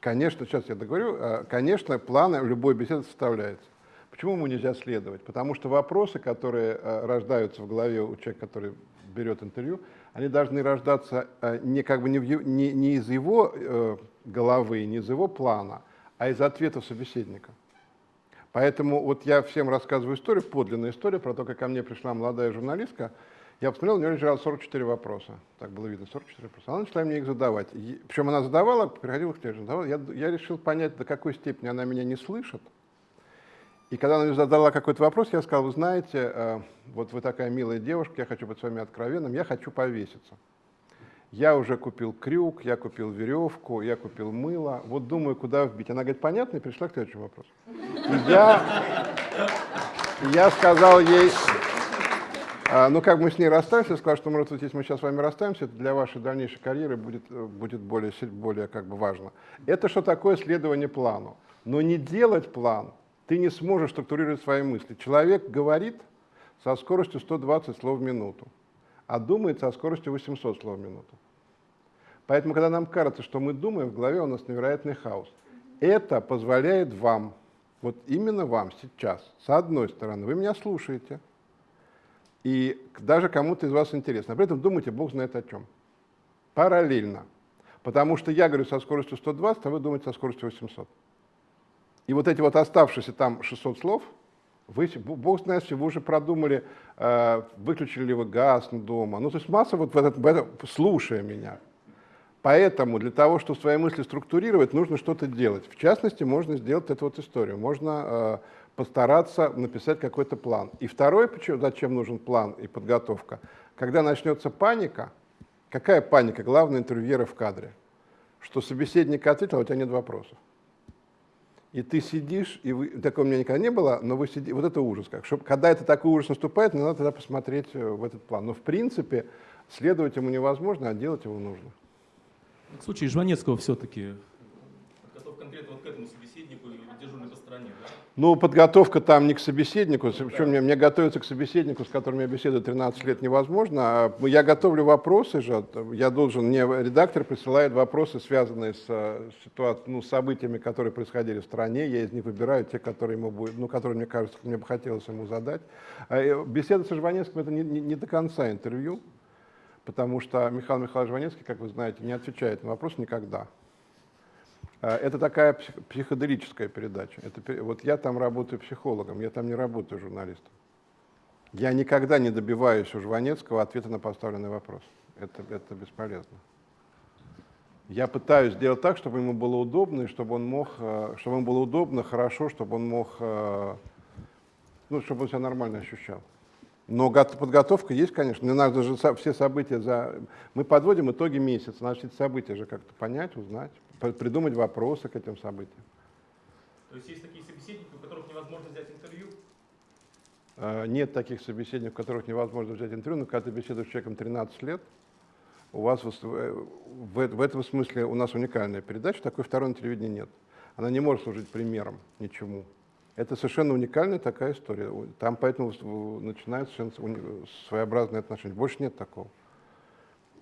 Конечно, сейчас я договорю, а, конечно, планы любой беседы составляется. Почему ему нельзя следовать? Потому что вопросы, которые а, рождаются в голове у человека, который берет интервью, они должны рождаться а, не, как бы не, в, не, не из его э, головы, не из его плана, а из ответов собеседника. Поэтому вот я всем рассказываю историю, подлинную историю про то, как ко мне пришла молодая журналистка, я посмотрел, у нее лежало 44 вопроса. Так было видно, 44 вопроса. Она начала мне их задавать. Причем она задавала, приходила к следующему. Задавала. Я, я решил понять, до какой степени она меня не слышит. И когда она мне задала какой-то вопрос, я сказал, вы знаете, э, вот вы такая милая девушка, я хочу быть с вами откровенным, я хочу повеситься. Я уже купил крюк, я купил веревку, я купил мыло. Вот думаю, куда вбить. Она говорит, понятно, и пришла к следующему вопросу. Я, я сказал ей, а, ну, как мы с ней расстались, я сказал, что, может, вот, если мы сейчас с вами расстаемся, это для вашей дальнейшей карьеры будет, э, будет более, более как бы важно. Это что такое следование плану. Но не делать план ты не сможешь структурировать свои мысли. Человек говорит со скоростью 120 слов в минуту, а думает со скоростью 800 слов в минуту. Поэтому, когда нам кажется, что мы думаем, в голове у нас невероятный хаос. Это позволяет вам Вот именно вам сейчас, с одной стороны, вы меня слушаете, и даже кому-то из вас интересно. При этом думаете, бог знает о чем. Параллельно. Потому что я говорю со скоростью 120, а вы думаете со скоростью 800. И вот эти вот оставшиеся там 600 слов, вы, бог знает, если вы уже продумали, э, выключили ли вы газ дома. Ну, то есть масса вот в этот, в это- слушая меня. Поэтому для того, чтобы свои мысли структурировать, нужно что-то делать. В частности, можно сделать эту вот историю. Можно э, постараться написать какой-то план. И второе, почему, зачем нужен план и подготовка. Когда начнется паника, какая паника? Главное интервьюера в кадре. Что собеседник ответил, а у тебя нет вопросов. И ты сидишь, и вы, такого у меня никогда не было, но вы сидите, вот это ужас. Как, чтобы, когда это такой ужас наступает, надо тогда посмотреть э, в этот план. Но в принципе следовать ему невозможно, а делать его нужно. В случае Жванецкого все-таки готов конкретно вот к этому собеседнику и дежурный по стороне, да? Ну, подготовка там не к собеседнику, причем мне, мне готовиться к собеседнику, с которым я беседую 13 лет, невозможно. А Я готовлю вопросы же, я должен, мне редактор присылает вопросы, связанные с, э, ситуацией, ну, с событиями, которые происходили в стране, я из них выбираю те, которые, ему будет, ну, которые мне кажется, мне бы хотелось ему задать. А, э, Беседа со Жванецким — это не, не- не до конца интервью, потому что Михаил Михайлович Жванецкий, как вы знаете, не отвечает на вопрос никогда. А, Это такая псих- психоделическая передача. Это, вот я там работаю психологом, я там не работаю журналистом. Я никогда не добиваюсь у Жванецкого ответа на поставленный вопрос. Это, это бесполезно. Я пытаюсь сделать так, чтобы ему было удобно, и чтобы он мог, э, чтобы ему было удобно, хорошо, чтобы он мог, э, ну, чтобы он себя нормально ощущал. Но гот- подготовка есть, конечно. Мне надо же все события за... Мы подводим итоги месяца, эти события же как-то понять, узнать, придумать вопросы к этим событиям. То есть есть такие собеседники, у которых невозможно взять интервью? Э, Нет таких собеседников, у которых невозможно взять интервью, но когда ты беседуешь с человеком 13 лет, у вас вос- э, в, в этом смысле у нас уникальная передача, такой второй на телевидении нет. Она не может служить примером ничему. Это совершенно уникальная такая история. Там поэтому в- начинаются своеобразные отношения. Больше нет такого.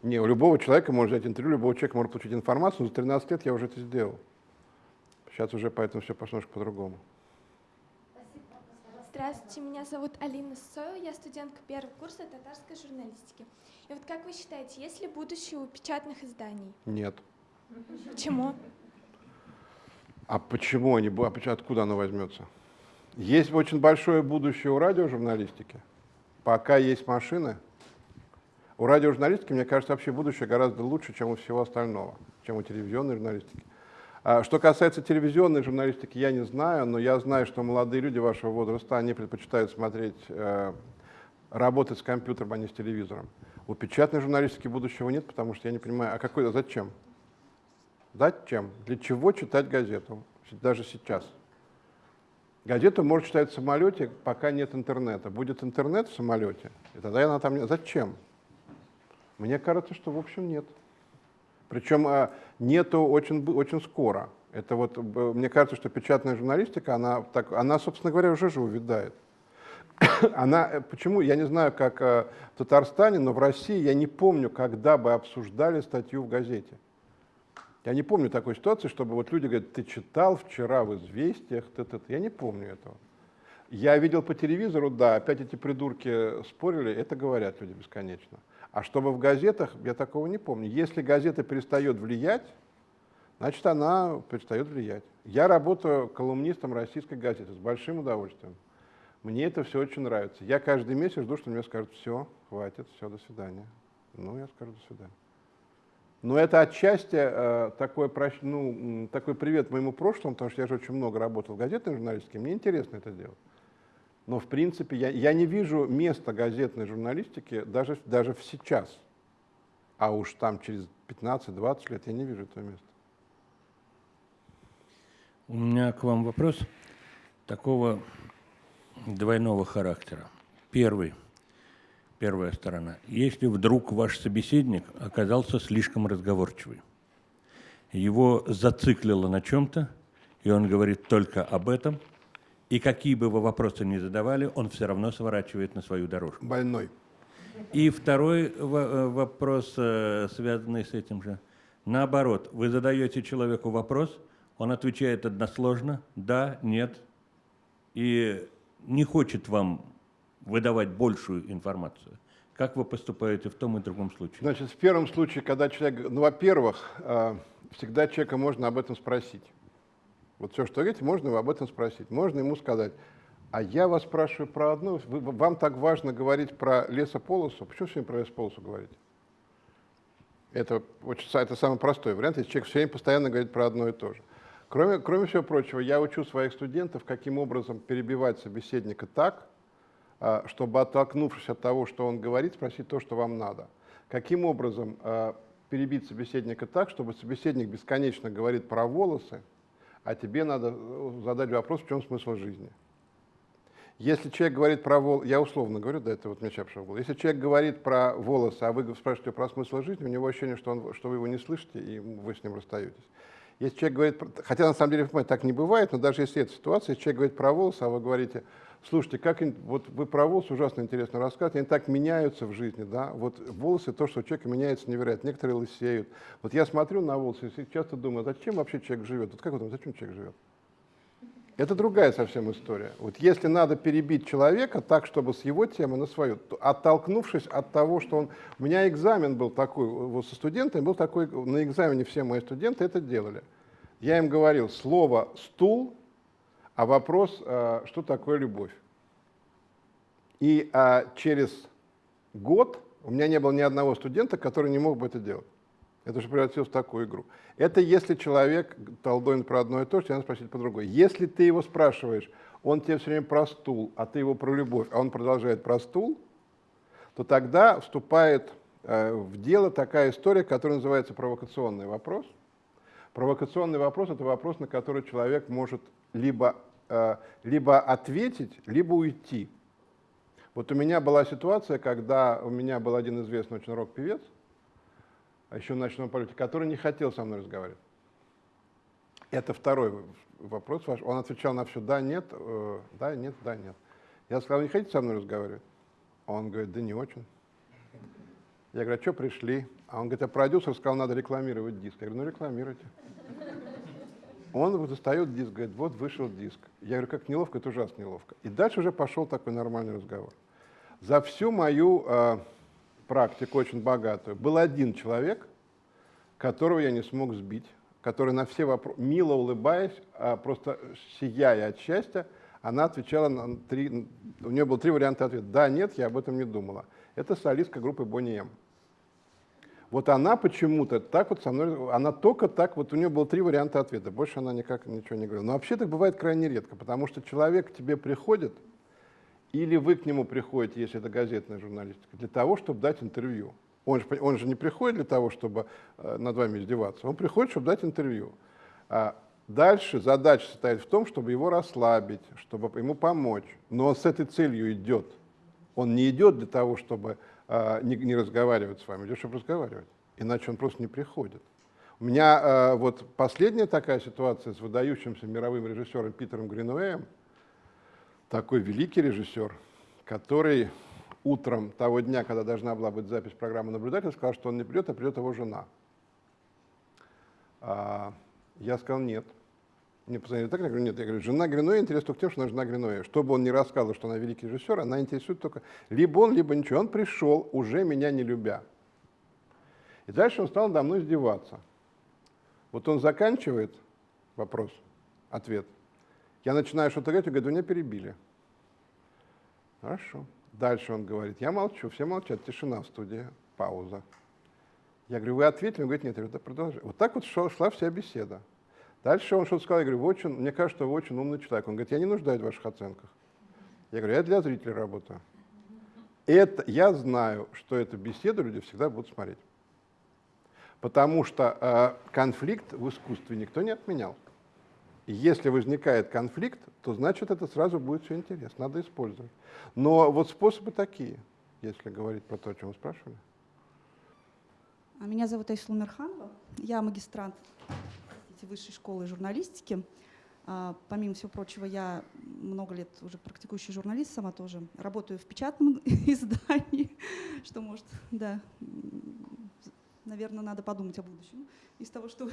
Не, у любого человека можно взять интервью, любого человека может получить информацию, но за 13 лет я уже это сделал. Сейчас уже поэтому все пошло немножко по-другому. Здравствуйте, меня зовут Алина Сойл, я студентка первого курса татарской журналистики. И вот как вы считаете, есть ли будущее у печатных изданий? Нет. Почему? А почему они, а откуда оно возьмется? Есть очень большое будущее у радиожурналистики. Пока есть машины, у радиожурналистики, мне кажется, вообще будущее гораздо лучше, чем у всего остального, чем у телевизионной журналистики. А что касается телевизионной журналистики, я не знаю, но я знаю, что молодые люди вашего возраста, они предпочитают смотреть, э, работать с компьютером, а не с телевизором. У печатной журналистики будущего нет, потому что я не понимаю, а какой, а зачем? Зачем? Для чего читать газету? Даже сейчас. Газету можно читать в самолете, пока нет интернета. Будет интернет в самолете, и тогда она там. Зачем? Мне кажется, что в общем нет. Причем а, нету очень, очень скоро. Это вот, мне кажется, что печатная журналистика, она, так, она, собственно говоря, уже же увядает. Она, э, почему, я не знаю, как э, в Татарстане, но в России я не помню, когда бы обсуждали статью в газете. Я не помню такой ситуации, чтобы вот люди говорят, ты читал вчера в «Известиях», т -т -т». я не помню этого. Я видел по телевизору, да, опять эти придурки спорили, это говорят люди бесконечно. А чтобы в газетах, я такого не помню. Если газета перестает влиять, значит, она перестает влиять. Я работаю колумнистом российской газеты с большим удовольствием. Мне это все очень нравится. Я каждый месяц жду, что мне скажут, все, хватит, все, до свидания. Ну, я скажу до свидания. Но это отчасти э, такой, ну, такой привет моему прошлому, потому что я же очень много работал в газетной журналистике, мне интересно это делать. Но в принципе я, я не вижу места газетной журналистики даже, даже сейчас. А уж там через 15-20 лет я не вижу этого места. У меня к вам вопрос такого двойного характера. Первый, первая сторона. Если вдруг ваш собеседник оказался слишком разговорчивый, его зациклило на чем-то, и он говорит только об этом, и какие бы вы вопросы ни задавали, он все равно сворачивает на свою дорожку. Больной. И второй э, вопрос, э, связанный с этим же. Наоборот, вы задаете человеку вопрос, он отвечает односложно, да, нет, и не хочет вам выдавать большую информацию. Как вы поступаете в том и другом случае? Значит, в первом случае, когда человек, ну, во-первых, э, всегда человека можно об этом спросить. Вот все, что говорите, можно об этом спросить. Можно ему сказать, а я вас спрашиваю про одно, вы, вам так важно говорить про лесополосу, почему все время про лесополосу говорите? Это, это самый простой вариант, если человек все время постоянно говорит про одно и то же. Кроме, кроме всего прочего, я учу своих студентов, каким образом перебивать собеседника так, а, чтобы, оттолкнувшись от того, что он говорит, спросить то, что вам надо. Каким образом а, перебить собеседника так, чтобы собеседник бесконечно говорит про волосы, а тебе надо э, задать вопрос, в чем смысл жизни. Если человек говорит про волосы, я условно говорю, да, это вот мне сейчас в Если человек говорит про волосы, а вы спрашиваете про смысл жизни, у него ощущение, что, он, что вы его не слышите, и вы с ним расстаетесь. Если человек говорит, хотя на самом деле так не бывает, но даже если это ситуация, если человек говорит про волосы, а вы говорите, Слушайте, как вот вы про волосы ужасно интересно рассказываете, они так меняются в жизни, да, вот волосы, то, что у человека меняется невероятно, некоторые лысеют. Вот я смотрю на волосы и часто думаю, зачем вообще человек живет, вот как вы думаете, зачем человек живет? Это другая совсем история. Вот если надо перебить человека так, чтобы с его темы на свою, то, оттолкнувшись от того, что он... У меня экзамен был такой, вот со студентами был такой, на экзамене все мои студенты это делали. Я им говорил слово «стул» а вопрос, а, что такое любовь. И а, через год у меня не было ни одного студента, который не мог бы это делать. Это уже превратилось в такую игру. Это если человек толдует про одно и то же, тебе надо спросить по другой. Если ты его спрашиваешь, он тебе все время про стул, а ты его про любовь, а он продолжает про стул, то тогда вступает э, в дело такая история, которая называется провокационный вопрос. Провокационный вопрос – это вопрос, на который человек может либо Э, либо ответить, либо уйти. Вот у меня была ситуация, когда у меня был один известный очень рок-певец, а еще в ночном полете, который не хотел со мной разговаривать. Это второй вопрос ваш. Он отвечал на все «да», «нет», э, «да», «нет», «да», «нет». Я сказал, не хотите со мной разговаривать? Он говорит, да не очень. Я говорю, а что пришли? А он говорит, а продюсер сказал, надо рекламировать диск. Я говорю, ну рекламируйте. Он достает диск, говорит, вот вышел диск. Я говорю, как неловко, это ужасно неловко. И дальше уже пошел такой нормальный разговор. За всю мою э, практику, очень богатую, был один человек, которого я не смог сбить, который на все вопросы, мило улыбаясь, а просто сияя от счастья, она отвечала на три, у нее было три варианта ответа. Да, нет, я об этом не думала. Это солистка группы Бонни М. Вот она почему-то так вот со мной, она только так, вот у нее было три варианта ответа, больше она никак ничего не говорила. Но вообще так бывает крайне редко, потому что человек к тебе приходит, или вы к нему приходите, если это газетная журналистика, для того, чтобы дать интервью. Он же, он же не приходит для того, чтобы э, над вами издеваться, он приходит, чтобы дать интервью. А дальше задача состоит в том, чтобы его расслабить, чтобы ему помочь. Но он с этой целью идет. Он не идет для того, чтобы не, не разговаривать с вами, идет, чтобы разговаривать. Иначе он просто не приходит. У меня э, вот последняя такая ситуация с выдающимся мировым режиссером Питером Гринуэем, такой великий режиссер, который утром того дня, когда должна была быть запись программы наблюдателя, сказал, что он не придет, а придет его жена. А, я сказал нет. Мне позвонили так, я говорю, нет, я говорю, жена Гриноя интересует только тем, что она жена Гриноя. Что бы он ни рассказывал, что она великий режиссер, она интересует только либо он, либо ничего. Он пришел, уже меня не любя. И дальше он стал надо мной издеваться. Вот он заканчивает вопрос, ответ. Я начинаю что-то говорить, он говорит, меня перебили. Хорошо. Дальше он говорит, я молчу, все молчат, тишина в студии, пауза. Я говорю, вы ответили? Он говорит, нет, я говорю, продолжай. Вот так вот шла вся беседа. Дальше он что-то сказал, я говорю, очень, мне кажется, вы очень умный человек. Он говорит, я не нуждаюсь в ваших оценках. Я говорю, я для зрителя работаю. Это, я знаю, что эту беседу люди всегда будут смотреть. Потому что э, конфликт в искусстве никто не отменял. Если возникает конфликт, то значит это сразу будет все интересно, надо использовать. Но вот способы такие, если говорить про то, о чем вы спрашивали. А меня зовут Айсула Мирханова, я магистрант высшей школы журналистики. А, помимо всего прочего, я много лет уже практикующий журналист, сама тоже работаю в печатном издании, что может, да, наверное, надо подумать о будущем из того, что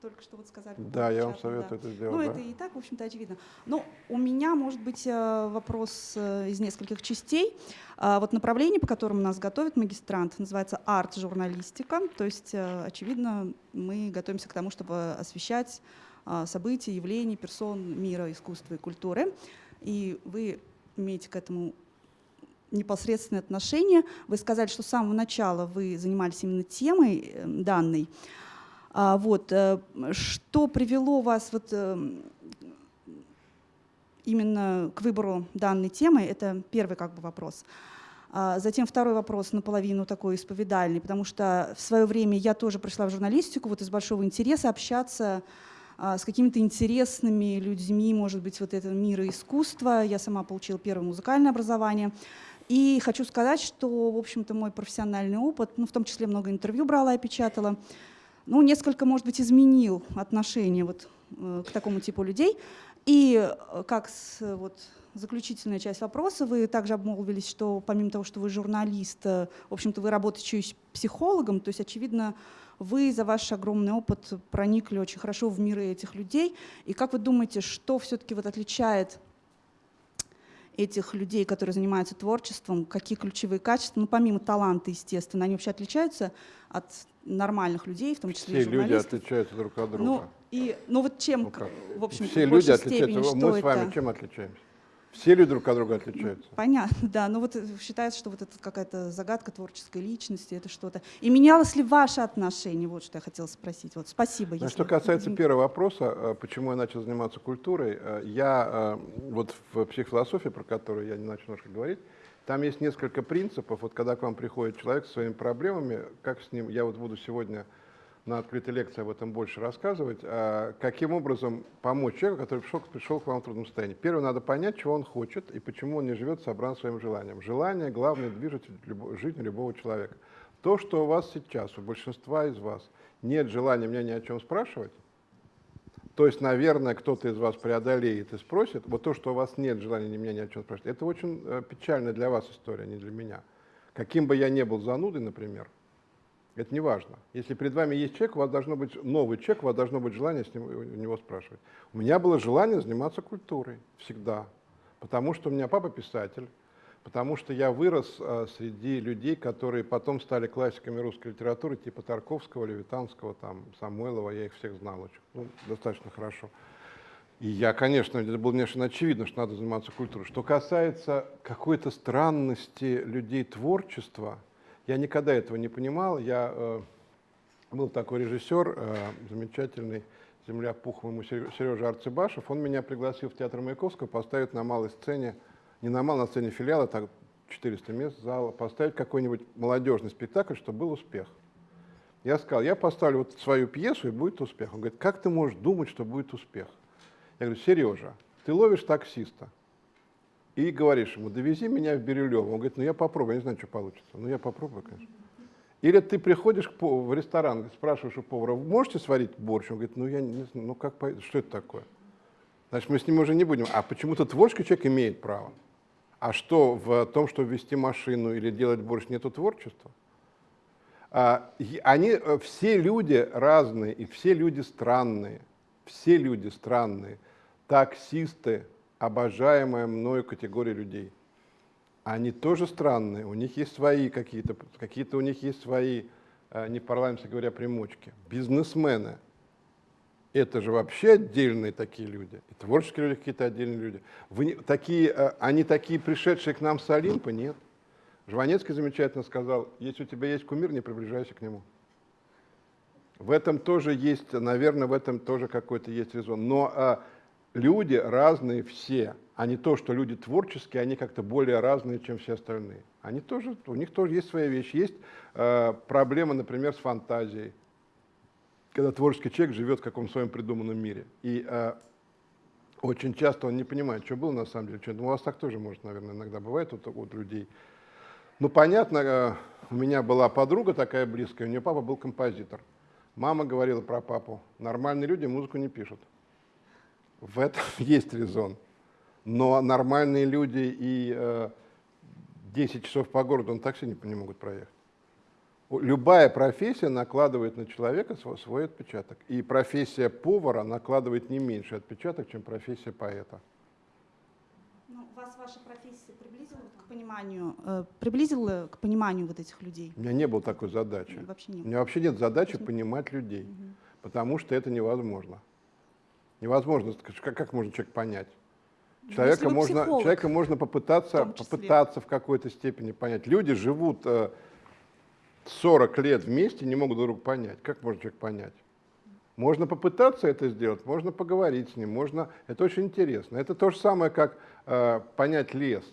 только что вот сказали. Да, я вам советую да. это сделать. Ну, да. это и так, в общем-то, очевидно. Но у меня, может быть, э, вопрос э, из нескольких частей. А Вот направление, по которому нас готовит магистрант, называется арт-журналистика. То есть, э, очевидно, мы готовимся к тому, чтобы освещать а, события, явления, персон мира, искусства и культуры. И вы имеете к этому непосредственное отношение. Вы сказали, что с самого начала вы занимались именно темой данной. А, вот, э, что привело вас вот, э, именно к выбору данной темы? Это первый как бы, вопрос. А Затем второй вопрос наполовину такой исповедальный, потому что в свое время я тоже пришла в журналистику вот из большого интереса общаться а, с какими-то интересными людьми, может быть, вот этого мира искусства. Я сама получила первое музыкальное образование. И хочу сказать, что, в общем-то, мой профессиональный опыт, ну, в том числе много интервью брала и печатала, ну, несколько, может быть, изменил отношение вот, э, к такому типу людей. И э, как с, вот, заключительная часть вопроса, вы также обмолвились, что помимо того, что вы журналист, э, в общем-то, вы работаете еще психологом, то есть, очевидно, вы за ваш огромный опыт проникли очень хорошо в миры этих людей. И как вы думаете, что все-таки вот отличает этих людей, которые занимаются творчеством, какие ключевые качества, ну, помимо таланта, естественно, они вообще отличаются от нормальных людей, в том числе Все и люди отличаются друг от друга. Ну, и, ну вот чем, Ну как? в общем Все в люди отличаются. степени, Мы с вами это? чем отличаемся? Все люди друг от друга отличаются. Понятно, да. Но вот э, считается, что вот это какая-то загадка творческой личности, это что-то. И менялось ли ваше отношение? Вот что я хотела спросить. Вот спасибо. Ну, если- Что касается первого вопроса, э, почему я начал заниматься культурой, э, я вот в психофилософии, про которую я не начал немножко говорить, там есть несколько принципов. Вот когда к вам приходит человек со своими проблемами, как с ним, я вот буду сегодня на открытой лекции об этом больше рассказывать, а каким образом помочь человеку, который пришел, пришел к вам в трудном состоянии. Первое, надо понять, чего он хочет и почему он не живет сообразно своим желаниям. Желание – главный движитель жизни любого человека. То, что у вас сейчас, у большинства из вас, нет желания меня ни о чем спрашивать, то есть, наверное, кто-то из вас преодолеет и спросит, вот то, что у вас нет желания ни меня ни о чем спрашивать, это очень э, печальная для вас история, не для меня. Каким бы я ни был занудой, например, это не важно. Если перед вами есть человек, у вас должно быть новый человек, у вас должно быть желание с ним, у него спрашивать. У меня было желание заниматься культурой всегда, потому что у меня папа писатель, потому что я вырос э, среди людей, которые потом стали классиками русской литературы, типа Тарковского, Левитанского, там, Самойлова, я их всех знал очень, ну, достаточно хорошо. И я, конечно, это было конечно, очевидно, что надо заниматься культурой. Что касается какой-то странности людей творчества, я никогда этого не понимал. Я э, был такой режиссер, э, замечательный, земля пухом ему Сережа Арцебашев. Он меня пригласил в театр Маяковского поставить на малой сцене, не на малой, на сцене филиала, так 400 мест зала, поставить какой-нибудь молодежный спектакль, чтобы был успех. Я сказал, я поставлю вот свою пьесу, и будет успех. Он говорит, как ты можешь думать, что будет успех? Я говорю, Сережа, ты ловишь таксиста и говоришь ему, довези меня в Бирюлево. Он говорит, ну я попробую, я не знаю, что получится. Ну я попробую, конечно. Или ты приходишь в ресторан, спрашиваешь у повара, «Вы можете сварить борщ? Он говорит, ну я не знаю, ну как, что это такое? Значит, мы с ним уже не будем. А почему-то творческий человек имеет право. А что в том, что вести машину или делать борщ, нету творчества? А, Они, э, все люди разные, и все люди странные. Все люди странные. Таксисты, обожаемая мною категория людей. Они тоже странные, у них есть свои какие-то, какие-то у них есть свои, э, не парламентски говоря, примочки. Бизнесмены, это же вообще отдельные такие люди. И творческие люди какие-то отдельные люди. Вы такие, э, они такие пришедшие к нам с Олимпа? Нет. Жванецкий замечательно сказал, если у тебя есть кумир, не приближайся к нему. В этом тоже есть, наверное, в этом тоже какой-то есть резон. Но а, люди разные все, а не то, что люди творческие, они как-то более разные, чем все остальные. Они тоже, у них тоже есть свои вещи. Есть э, проблема, например, с фантазией, когда творческий человек живет в каком-то своем придуманном мире. И э, очень часто он не понимает, что было на самом деле. Что... Ну, у вас так тоже, может, наверное, иногда бывает вот, вот людей. Ну, понятно, э, у меня была подруга такая близкая, у нее папа был композитор. Мама говорила про папу, нормальные люди музыку не пишут. В этом есть резон. Но нормальные люди и э, 10 часов по городу на такси не, не могут проехать. У- Любая профессия накладывает на человека сво- свой отпечаток. И профессия повара накладывает не меньше отпечаток, чем профессия поэта. Ну, вас ваша профессия приблизила к пониманию, э, приблизила к пониманию вот этих людей? У меня не было такой задачи. Вообще не У было. меня вообще нет задачи понимать людей, потому что это невозможно. Невозможно, как, как можно человека понять? Ну, Человека можно, психолог, человека можно попытаться, попытаться в какой-то степени понять. Люди живут э, 40 лет вместе, не могут друг друга понять. Как можно человек понять? Можно попытаться это сделать, можно поговорить с ним, можно. Это очень интересно. Это то же самое, как э, понять лес.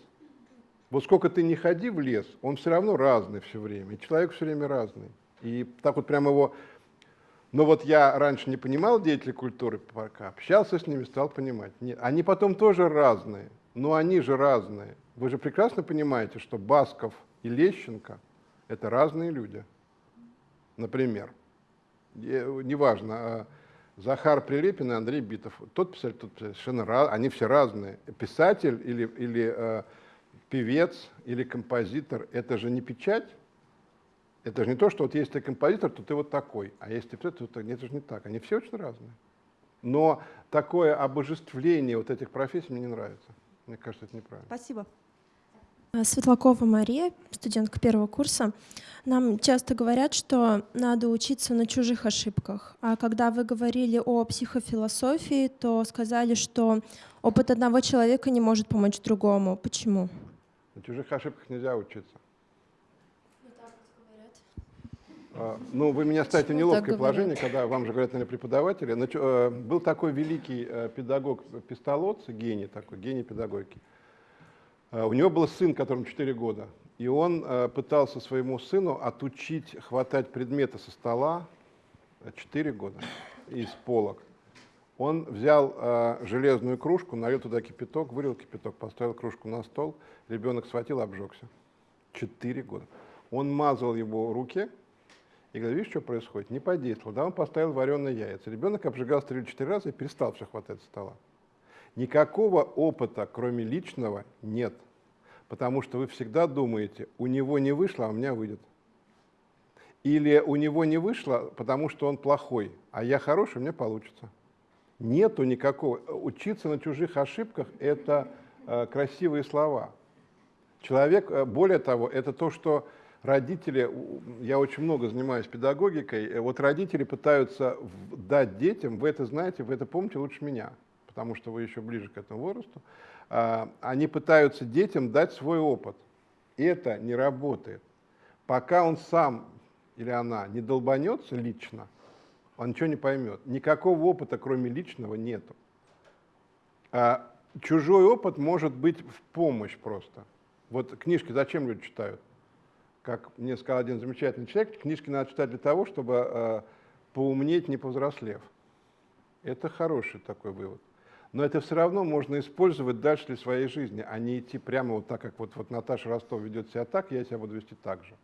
Вот сколько ты не ходи в лес, он все равно разный все время. И человек все время разный. И так вот прям его... Но вот я раньше не понимал деятелей культуры, пока общался с ними, стал понимать. Нет, они потом тоже разные, но они же разные. Вы же прекрасно понимаете, что Басков и Лещенко – это разные люди. Например, неважно, а Захар Прилепин и Андрей Битов. Тот писатель, тот писатель, совершенно ra- они все разные. Писатель или, или э, певец или композитор – это же не печать, это же не то, что вот если ты композитор, то ты вот такой, а если ты то ты- это же не так. Они все очень разные. Но такое обожествление вот этих профессий мне не нравится. Мне кажется, это неправильно. Спасибо. А, Светлакова Мария, студентка первого курса. Нам часто говорят, что надо учиться на чужих ошибках. А когда вы говорили о психофилософии, то сказали, что опыт одного человека не может помочь другому. Почему? На чужих ошибках нельзя учиться. А, Ну, вы меня ставите в неловкое положение, когда вам же говорят, наверное, преподаватели. Э, Был такой великий э, педагог Пистолоц, гений такой, гений педагогики. Э, У него был сын, которому 4 года, и он э, пытался своему сыну отучить хватать предметы со стола 4 года из полок. Он взял э, железную кружку, налил туда кипяток, вылил кипяток, поставил кружку на стол, ребенок схватил, обжегся. Четыре года. Он мазал его руки и говорит, видишь, что происходит? Не подействовал. Да, он поставил вареные яйца. Ребенок обжигался три или четыре раза и перестал все хватать со стола. Никакого опыта, кроме личного, нет. Потому что вы всегда думаете, у него не вышло, а у меня выйдет. Или у него не вышло, потому что он плохой, а я хороший, у меня получится. Нету никакого. Учиться на чужих ошибках – это э, красивые слова. Человек, э, более того, это то, что родители, я очень много занимаюсь педагогикой, э, вот родители пытаются дать детям, вы это знаете, вы это помните лучше меня, потому что вы еще ближе к этому возрасту, а, они пытаются детям дать свой опыт. Это не работает. Пока он сам или она не долбанется лично, он ничего не поймет. Никакого опыта, кроме личного, нету. А чужой опыт может быть в помощь просто. Вот книжки зачем люди читают? Как мне сказал один замечательный человек, книжки надо читать для того, чтобы э, поумнеть, не повзрослев. Это хороший такой вывод. Но это все равно можно использовать дальше для своей жизни, а не идти прямо вот так, как вот, вот Наташа Ростов ведет себя так, я себя буду вести так же.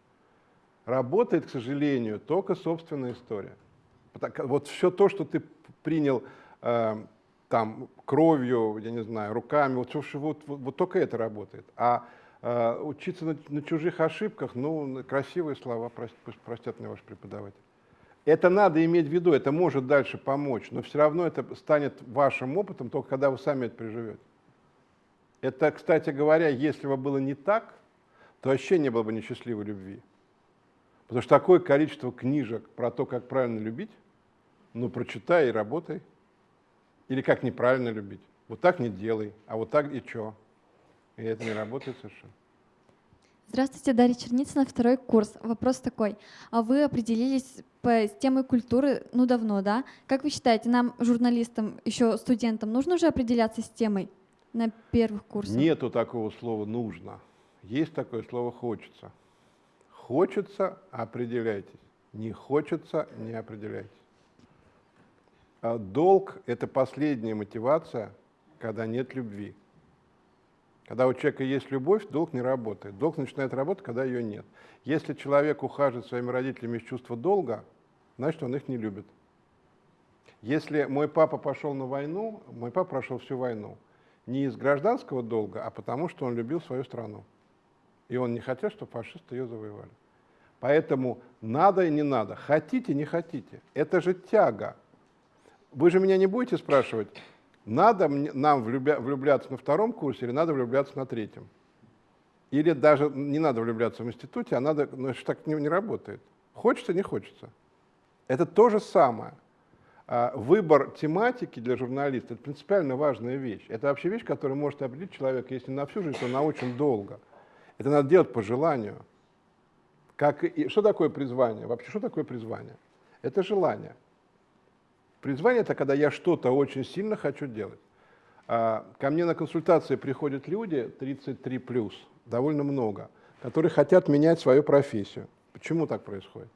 Работает, к сожалению, только собственная история. Вот все то, что ты принял э, там кровью, я не знаю, руками, вот, вот, вот, вот только это работает. А э, учиться на, на чужих ошибках, ну, красивые слова, прос- пусть простят меня ваши преподаватели. Это надо иметь в виду, это может дальше помочь, но все равно это станет вашим опытом только когда вы сами это переживете. Это, кстати говоря, если бы было не так, то вообще не было бы несчастливой любви. Потому что такое количество книжек про то, как правильно любить, ну, прочитай и работай. Или как неправильно любить. Вот так не делай, а вот так и что. И это не работает совершенно. Здравствуйте, Дарья Черницына, второй курс. Вопрос такой. А вы определились по, с темой культуры, ну, давно, да? Как вы считаете, нам, журналистам, еще студентам, нужно уже определяться с темой на первых курсах? Нету такого слова «нужно». Есть такое слово «хочется». Хочется – определяйтесь. Не хочется – не определяйтесь. А Долг – это последняя мотивация, когда нет любви. Когда у человека есть любовь, долг не работает. Долг начинает работать, когда ее нет. Если человек ухаживает своими родителями из чувства долга, значит, он их не любит. Если мой папа пошел на войну, мой папа прошел всю войну не из гражданского долга, а потому что он любил свою страну. И он не хотел, чтобы фашисты ее завоевали. Поэтому надо и не надо, хотите, не хотите. Это же тяга. Вы же меня не будете спрашивать, надо нам влюбляться на втором курсе или надо влюбляться на третьем? Или даже не надо влюбляться в институте, а надо, ну, так не, не работает. Хочется, не хочется. Это то же самое. А, выбор тематики для журналиста – это принципиально важная вещь. Это вообще вещь, которая может определить человека, если на всю жизнь, то на очень долго. Это надо делать по желанию. Как и, что такое призвание? Вообще, что такое призвание? Это желание. Призвание – это когда я что-то очень сильно хочу делать. А, ко мне на консультации приходят люди 33+, плюс, довольно много, которые хотят менять свою профессию. Почему так происходит?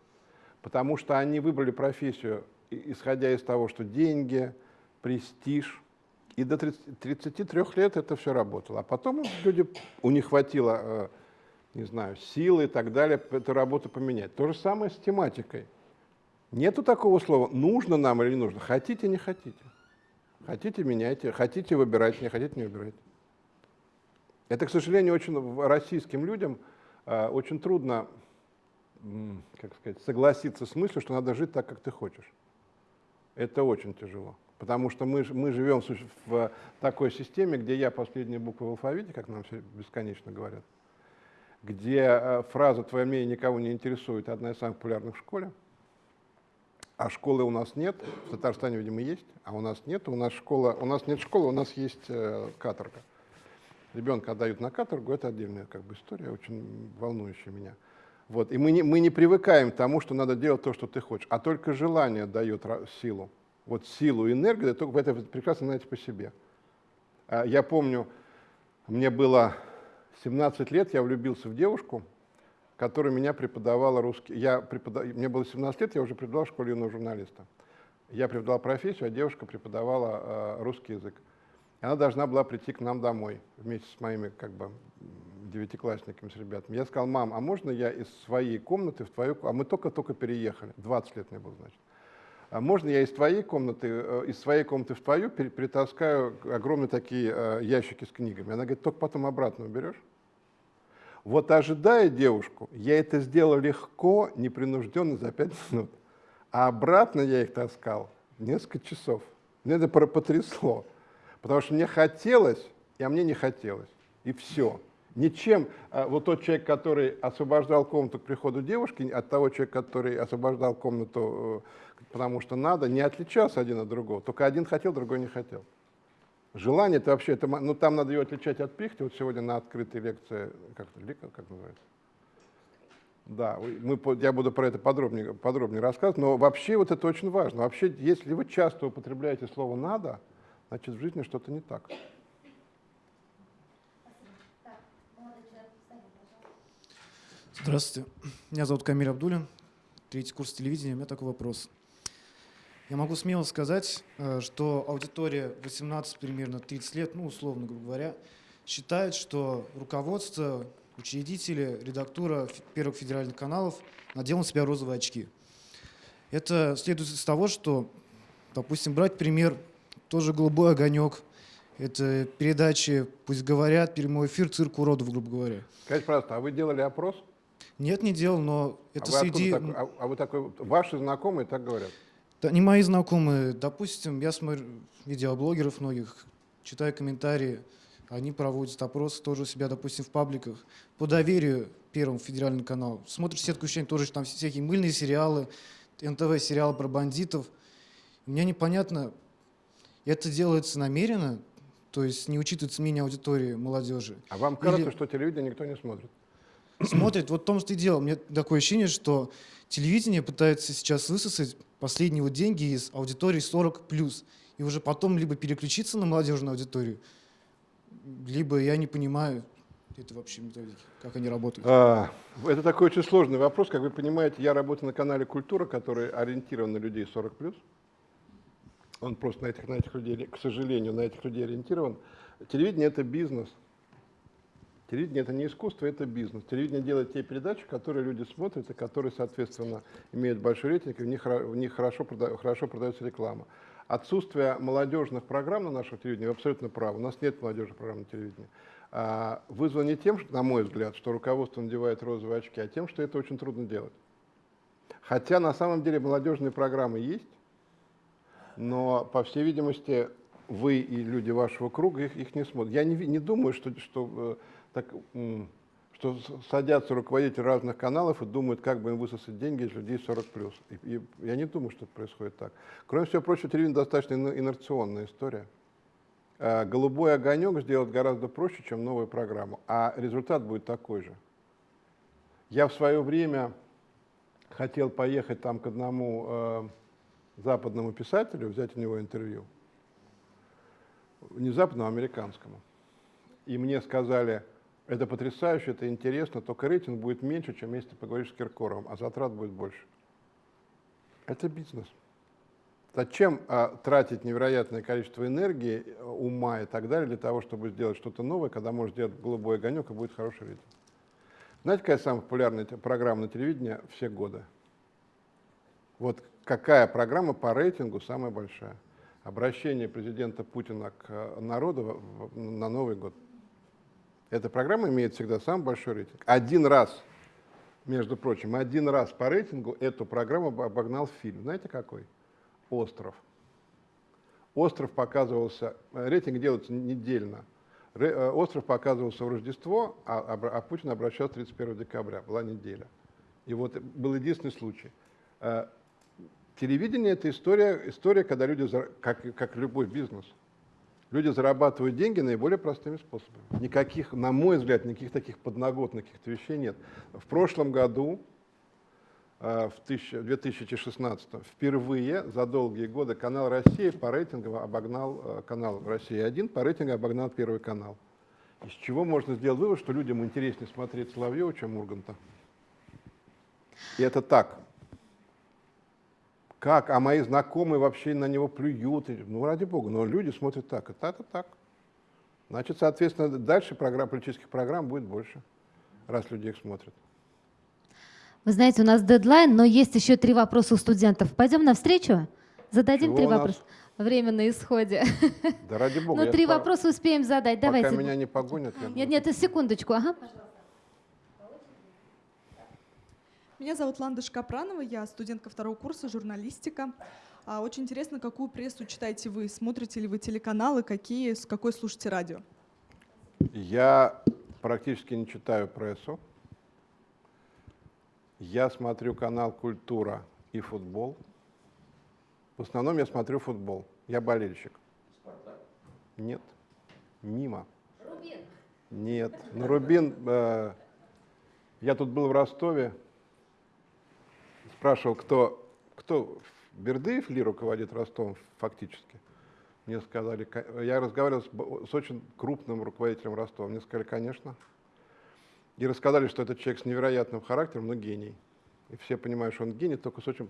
Потому что они выбрали профессию, исходя из того, что деньги, престиж, и до 30, 33 лет это все работало. А потом люди, у них хватило, э, не знаю, силы и так далее, эту работу поменять. То же самое с тематикой. Нету такого слова, нужно нам или не нужно. Хотите, не хотите. Хотите, меняйте. Хотите, выбирайте. Не хотите, не выбирайте. Это, к сожалению, очень российским людям э, очень трудно как сказать, согласиться с мыслью, что надо жить так, как ты хочешь. Это очень тяжело. Потому что мы, мы живем в такой системе, где я последняя буква в алфавите, как нам все бесконечно говорят, где э, фраза «твое мнение никого не интересует» одна из самых популярных в школе, а школы у нас нет, в Татарстане, видимо, есть, а у нас нет, у нас школа, у нас нет школы, у нас есть э, каторга. Ребенка отдают на каторгу, это отдельная как бы история, очень волнующая меня. Вот. И мы не, мы не привыкаем к тому, что надо делать то, что ты хочешь, а только желание дает силу. Вот силу и энергию, только это прекрасно знаете по себе. А, я помню, мне было 17 лет, я влюбился в девушку, которая меня преподавала русский. Я преподав... Мне было 17 лет, я уже преподавал в школе юного журналиста. Я преподавал профессию, а девушка преподавала э, русский язык. И она должна была прийти к нам домой вместе с моими как бы, девятиклассниками, с ребятами. Я сказал, мам, а можно я из своей комнаты в твою... А мы только-только переехали, 20 лет мне было, значит. А можно я из твоей комнаты, э, из своей комнаты в твою притаскаю огромные такие э, ящики с книгами? Она говорит, только потом обратно уберешь? Вот ожидая девушку, я это сделал легко, непринужденно за пять минут. А обратно я их таскал несколько часов. Мне это потрясло. Потому что мне хотелось, а мне не хотелось. И все. Ничем а, вот тот человек, который освобождал комнату к приходу девушки, от того человека, который освобождал комнату, э, потому что надо, не отличался один от другого. Только один хотел, другой не хотел. Желание это вообще, это, ну там надо ее отличать от пихты. Вот сегодня на открытой лекции, как, как называется? Да, мы, я буду про это подробнее, подробнее рассказывать, но вообще вот это очень важно. Вообще, если вы часто употребляете слово «надо», значит в жизни что-то не так. Здравствуйте. Меня зовут Камиль Абдулин, третий курс телевидения. У меня такой вопрос. Я могу смело сказать, э, что аудитория 18 примерно 30 лет, ну условно говоря, считает, что руководство, учредители, редактура первых федеральных каналов надел на себя розовые очки. Это следует из того, что, допустим, брать пример, тоже «Голубой огонек», это передачи «Пусть говорят», прямой эфир «Цирк уродов», грубо говоря. Скажите, пожалуйста, а вы делали опрос? Нет, не делал, но это а среди... Так, а, а вы такой, ваши знакомые так говорят? Да, не мои знакомые. Допустим, я смотрю видеоблогеров многих, читаю комментарии, они проводят опросы тоже у себя, допустим, в пабликах. По доверию Первому федеральному каналу. Смотришь сетку ощущений, тоже там всякие мыльные сериалы, НТВ сериалы про бандитов. Мне непонятно, это делается намеренно, то есть не учитывается мнение аудитории молодежи. А вам кажется, Или... что телевидение никто не смотрит? смотрит. Вот в том, что и дело. Мне такое ощущение, что телевидение пытается сейчас высосать последние вот деньги из аудитории 40+. И уже потом либо переключиться на молодежную аудиторию, либо я не понимаю это вообще методики, как они работают. А, это такой очень сложный вопрос. Как вы понимаете, я работаю на канале «Культура», который ориентирован на людей 40+. Он просто на этих, на этих людей, к сожалению, на этих людей ориентирован. Телевидение – это бизнес – Телевидение – это не искусство, это бизнес. Телевидение делает те передачи, которые люди смотрят и которые, соответственно, имеют большой рейтинг, и в них, в них хорошо, прода, хорошо продается реклама. Отсутствие молодежных программ на нашем телевидении, вы абсолютно правы, у нас нет молодежных программ на телевидении. а, вызван не тем, что, на мой взгляд, что руководство надевает розовые очки, а тем, что это очень трудно делать. Хотя на самом деле молодежные программы есть, но, по всей видимости, вы и люди вашего круга их, их не смотрят. Я не, не думаю, что, что, э, так, что садятся руководители разных каналов и думают, как бы им высосать деньги из людей 40+. И, и я не думаю, что происходит так. Кроме всего прочего, телевидение достаточно инерционная история. А голубой огонек сделать гораздо проще, чем новую программу, а результат будет такой же. Я в свое время хотел поехать там к одному э, западному писателю, взять у него интервью, не западному, а американскому. И мне сказали, это потрясающе, это интересно, только рейтинг будет меньше, чем если ты поговоришь с Киркоровым, а затрат будет больше. Это бизнес. Зачем а, тратить невероятное количество энергии, ума и так далее для того, чтобы сделать что-то новое, когда можно сделать голубой огонек и будет хороший рейтинг? Знаете, какая самая популярная программа на телевидении все годы? Вот какая программа по рейтингу самая большая? Обращение президента Путина к э, народу на Новый год. Эта программа имеет всегда самый большой рейтинг. Один раз, между прочим, один раз по рейтингу эту программу обогнал фильм. Знаете какой? «Остров». «Остров» показывался, э, рейтинг делается недельно. Э, «Остров» показывался в Рождество, а, а Путин обращался 31 декабря, была неделя. И вот был единственный случай. Э, телевидение – это история, история, когда люди, как, как любой бизнес, люди зарабатывают деньги наиболее простыми способами. Никаких, на мой взгляд, никаких таких подноготных каких-то вещей нет. В прошлом году Э, в 2016 впервые за долгие годы канал России по рейтингу обогнал э, канал Россия-1, по рейтингу обогнал Первый канал. Из чего можно сделать вывод, что людям интереснее смотреть Соловьева, чем Урганта. И это так. Как? А мои знакомые вообще на него плюют. Ну, ради бога, но люди смотрят так. Это, это так. Значит, соответственно, дальше программ, политических программ будет больше, раз люди их смотрят. Вы знаете, у нас дедлайн, но есть еще три вопроса у студентов. Пойдем навстречу? Зададим Чего три вопроса. Время на исходе. Да ради бога. Ну, три вопроса успеем задать. Пока Давайте. меня не погонят. Нет, нет, секундочку. Ага, Меня зовут Ланда Шкапранова, я студентка второго курса журналистика. А, очень интересно, какую прессу читаете вы? Смотрите ли вы телеканалы? Какие, с какой слушаете радио? Я практически не читаю прессу. Я смотрю канал «Культура» и «Футбол». В основном я смотрю футбол. Я болельщик. Спартак? Нет. Мимо. Рубин? Нет. Ну, Рубин... Э, я тут был в Ростове, спрашивал, кто, кто Бердыев ли руководит Ростовом фактически. Мне сказали, я разговаривал с, с очень крупным руководителем Ростова. Мне сказали, конечно. И рассказали, что этот человек с невероятным характером, но гений. И все понимают, что он гений, только с очень...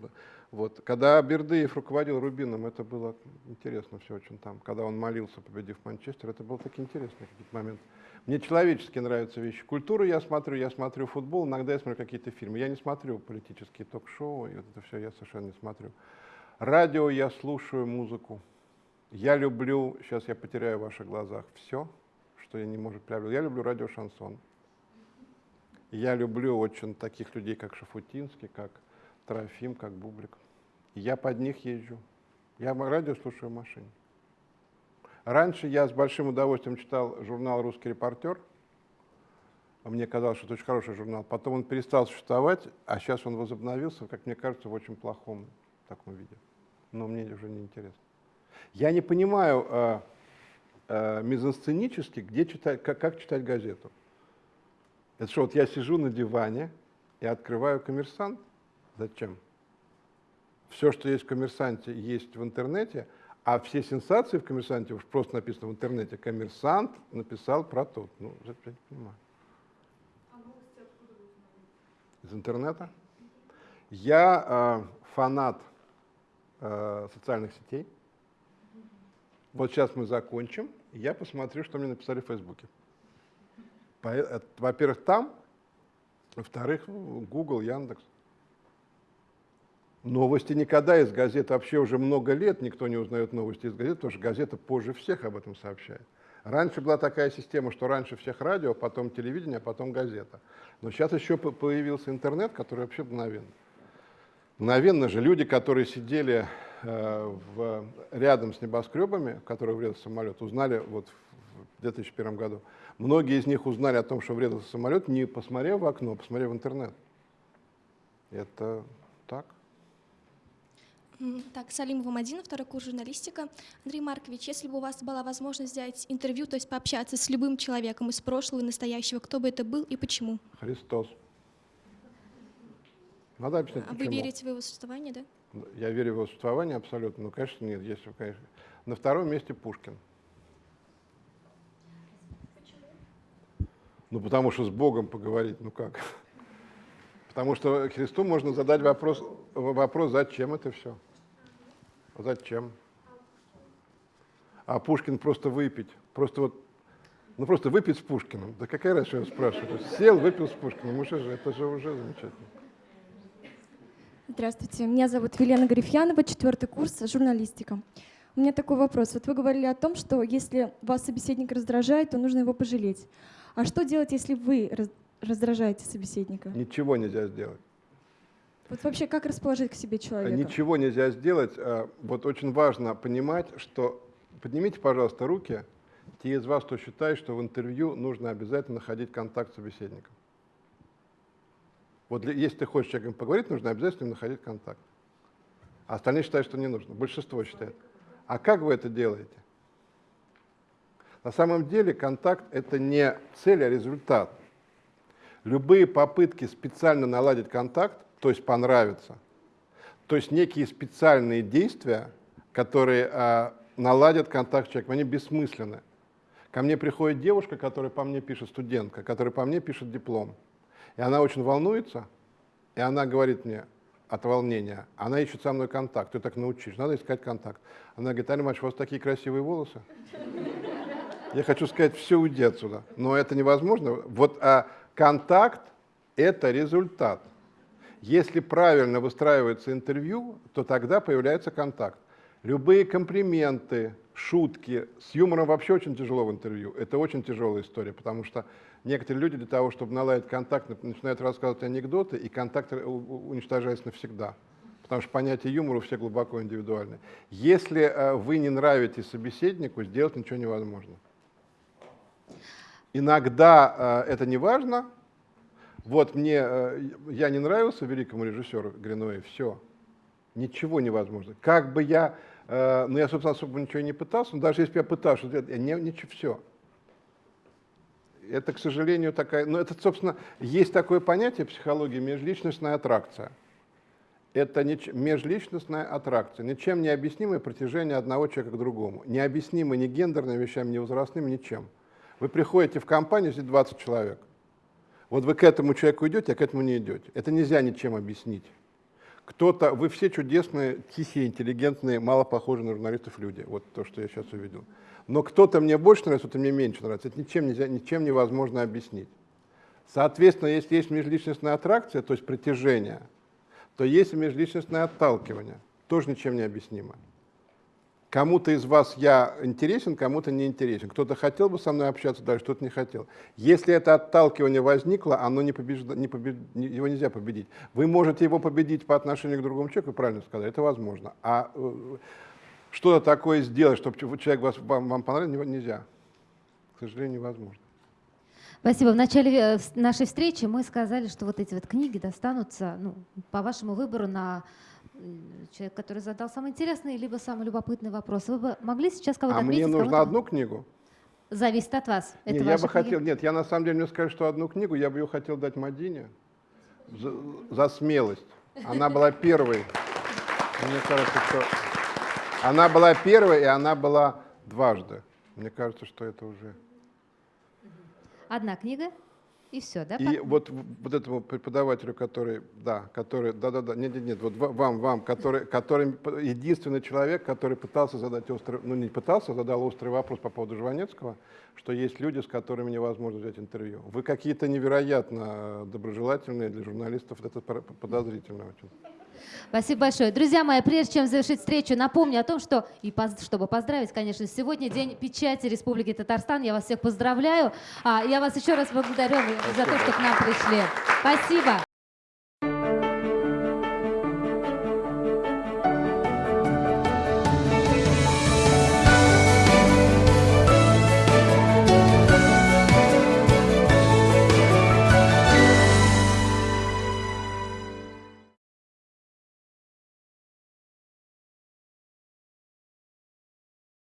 Вот. Когда Бердыев руководил Рубином, это было интересно все очень там. Когда он молился, победив Манчестер, это был такие интересные какие-то моменты. Мне человечески нравятся вещи. Культуру я смотрю, я смотрю футбол, иногда я смотрю какие-то фильмы. Я не смотрю политические ток-шоу, и вот это все я совершенно не смотрю. Радио я слушаю музыку. Я люблю, сейчас я потеряю в ваших глазах все, что я не может приобрести. Я люблю радио шансон. Я люблю очень таких людей, как Шафутинский, как Трофим, как Бублик. Я под них езжу. Я радио слушаю в машине. Раньше я с большим удовольствием читал журнал «Русский репортер». Мне казалось, что это очень хороший журнал. Потом он перестал существовать, а сейчас он возобновился, как мне кажется, в очень плохом таком виде. Но мне уже не интересно. Я не понимаю э, э, мизансценически, где читать, как, как читать газету. Это что, вот я сижу на диване и открываю коммерсант? Зачем? Все, что есть в коммерсанте, есть в интернете, а все сенсации в коммерсанте, уж просто написано в интернете, коммерсант написал про то. Ну, я не понимаю. Из интернета? Я э, фанат э, социальных сетей. Вот сейчас мы закончим, и я посмотрю, что мне написали в Фейсбуке. Э, во-первых, там, во-вторых, Google, Яндекс. Новости никогда из газеты вообще уже много лет никто не узнает новости из газеты, потому что газета позже всех об этом сообщает. Раньше была такая система, что раньше всех радио, потом телевидение, а потом газета. Но сейчас еще появился интернет, который вообще мгновенно. Мгновенно же люди, которые сидели э, в, рядом с небоскребами, в которые врезался самолет, узнали вот в 2001 году. Многие из них узнали о том, что врезался самолет, не посмотрев в окно, а посмотрев в интернет. Это так. Так, Салимова Мадина, второй курс журналистика. Андрей Маркович, если бы у вас была возможность взять интервью, то есть пообщаться с любым человеком из прошлого и настоящего, кто бы это был и почему? Христос. Надо объяснить, а почему. вы верите в его существование, да? Я верю в его существование абсолютно, но, конечно, нет. Если, конечно. На втором месте Пушкин. Ну, потому что с Богом поговорить, ну как? Потому что Христу можно задать вопрос, вопрос зачем это все? Зачем? А Пушкин просто выпить. Просто вот, ну просто выпить с Пушкиным. Да какая разница, я спрашиваю? Сел, выпил с Пушкиным. Уже же, это же уже замечательно. Здравствуйте, меня зовут Велена Гарифьянова, четвертый курс, журналистика. У меня такой вопрос. Вот вы говорили о том, что если вас собеседник раздражает, то нужно его пожалеть. А что делать, если вы раздражаете собеседника? Ничего нельзя сделать. Вот вообще как расположить к себе человека? Ничего нельзя сделать. А, вот очень важно понимать, что поднимите, пожалуйста, руки, те из вас, кто считает, что в интервью нужно обязательно находить контакт с собеседником. Вот если ты хочешь с человеком поговорить, нужно обязательно находить контакт. А остальные считают, что не нужно. Большинство считает. А как вы это делаете? На самом деле контакт – это не цель, а результат. Любые попытки специально наладить контакт, то есть понравиться, то есть некие специальные действия, которые а, наладят контакт с человеком, они бессмысленны. Ко мне приходит девушка, которая по мне пишет, студентка, которая по мне пишет диплом. И она очень волнуется, и она говорит мне от волнения, она ищет со мной контакт, ты так научишь, надо искать контакт. Она говорит, Алина у вас такие красивые волосы. Я хочу сказать, все, уйди отсюда. Но это невозможно. Вот а контакт – это результат. Если правильно выстраивается интервью, то тогда появляется контакт. Любые комплименты, шутки, с юмором вообще очень тяжело в интервью. Это очень тяжелая история, потому что некоторые люди для того, чтобы наладить контакт, начинают рассказывать анекдоты, и контакт уничтожается навсегда. Потому что понятие юмора у всех глубоко индивидуальное. Если э, вы не нравитесь собеседнику, сделать ничего невозможно. Иногда э, это не важно. Вот мне, э, я не нравился великому режиссеру Гринуэй, все. Ничего невозможно. Как бы я, э, ну я, собственно, особо ничего не пытался, но даже если бы я пытался, я не, ничего, все. Это, к сожалению, такая, ну это, собственно, есть такое понятие в психологии межличностная аттракция. Это не, межличностная аттракция, ничем не объяснимое протяжение одного человека к другому. Необъяснимо ни гендерными вещами, ни возрастными, ничем. Вы приходите в компанию, здесь 20 человек. Вот вы к этому человеку идете, а к этому не идете. Это нельзя ничем объяснить. Кто-то, вы все чудесные, тихие, интеллигентные, мало похожие на журналистов люди. Вот то, что я сейчас увидел. Но кто-то мне больше нравится, кто-то мне меньше нравится. Это ничем, нельзя, ничем невозможно объяснить. Соответственно, если есть межличностная аттракция, то есть притяжение, то есть межличностное отталкивание. Тоже ничем не объяснимо. Кому-то из вас я интересен, кому-то не интересен. Кто-то хотел бы со мной общаться дальше, кто-то не хотел. Если это отталкивание возникло, оно не побежда, не побед, его нельзя победить. Вы можете его победить по отношению к другому человеку, правильно сказать, это возможно. А э, что-то такое сделать, чтобы человек вас, вам, вам понравился, нельзя. К сожалению, невозможно. Спасибо. В начале э, нашей встречи мы сказали, что вот эти вот книги достанутся ну, по вашему выбору на человек, который задал самый интересный либо самый любопытный вопрос. Вы бы могли сейчас кого-то А отметить, мне нужно одну книгу? Зависит от вас. Нет, Это я бы книги? хотел, нет, я на самом деле мне скажу, что одну книгу я бы ее хотел дать Мадине за, за смелость. Она была первой. Мне кажется, что она была первой, и она была дважды. Мне кажется, что это уже... Одна книга? И все, да? И вот, вот этому преподавателю, который, да, который, да-да-да, нет-нет-нет, вот вам, вам, который, который единственный человек, который пытался задать острый, ну не пытался, а задал острый вопрос по поводу Жванецкого, что есть люди, с которыми невозможно взять интервью. Вы какие-то невероятно доброжелательные для журналистов, это подозрительно очень. Спасибо большое. Друзья мои, прежде чем завершить встречу, напомню о том, что, и поз- чтобы поздравить, конечно, сегодня день печати Республики Татарстан. Я вас всех поздравляю. А, я вас еще раз благодарю за то, что к нам пришли. Спасибо.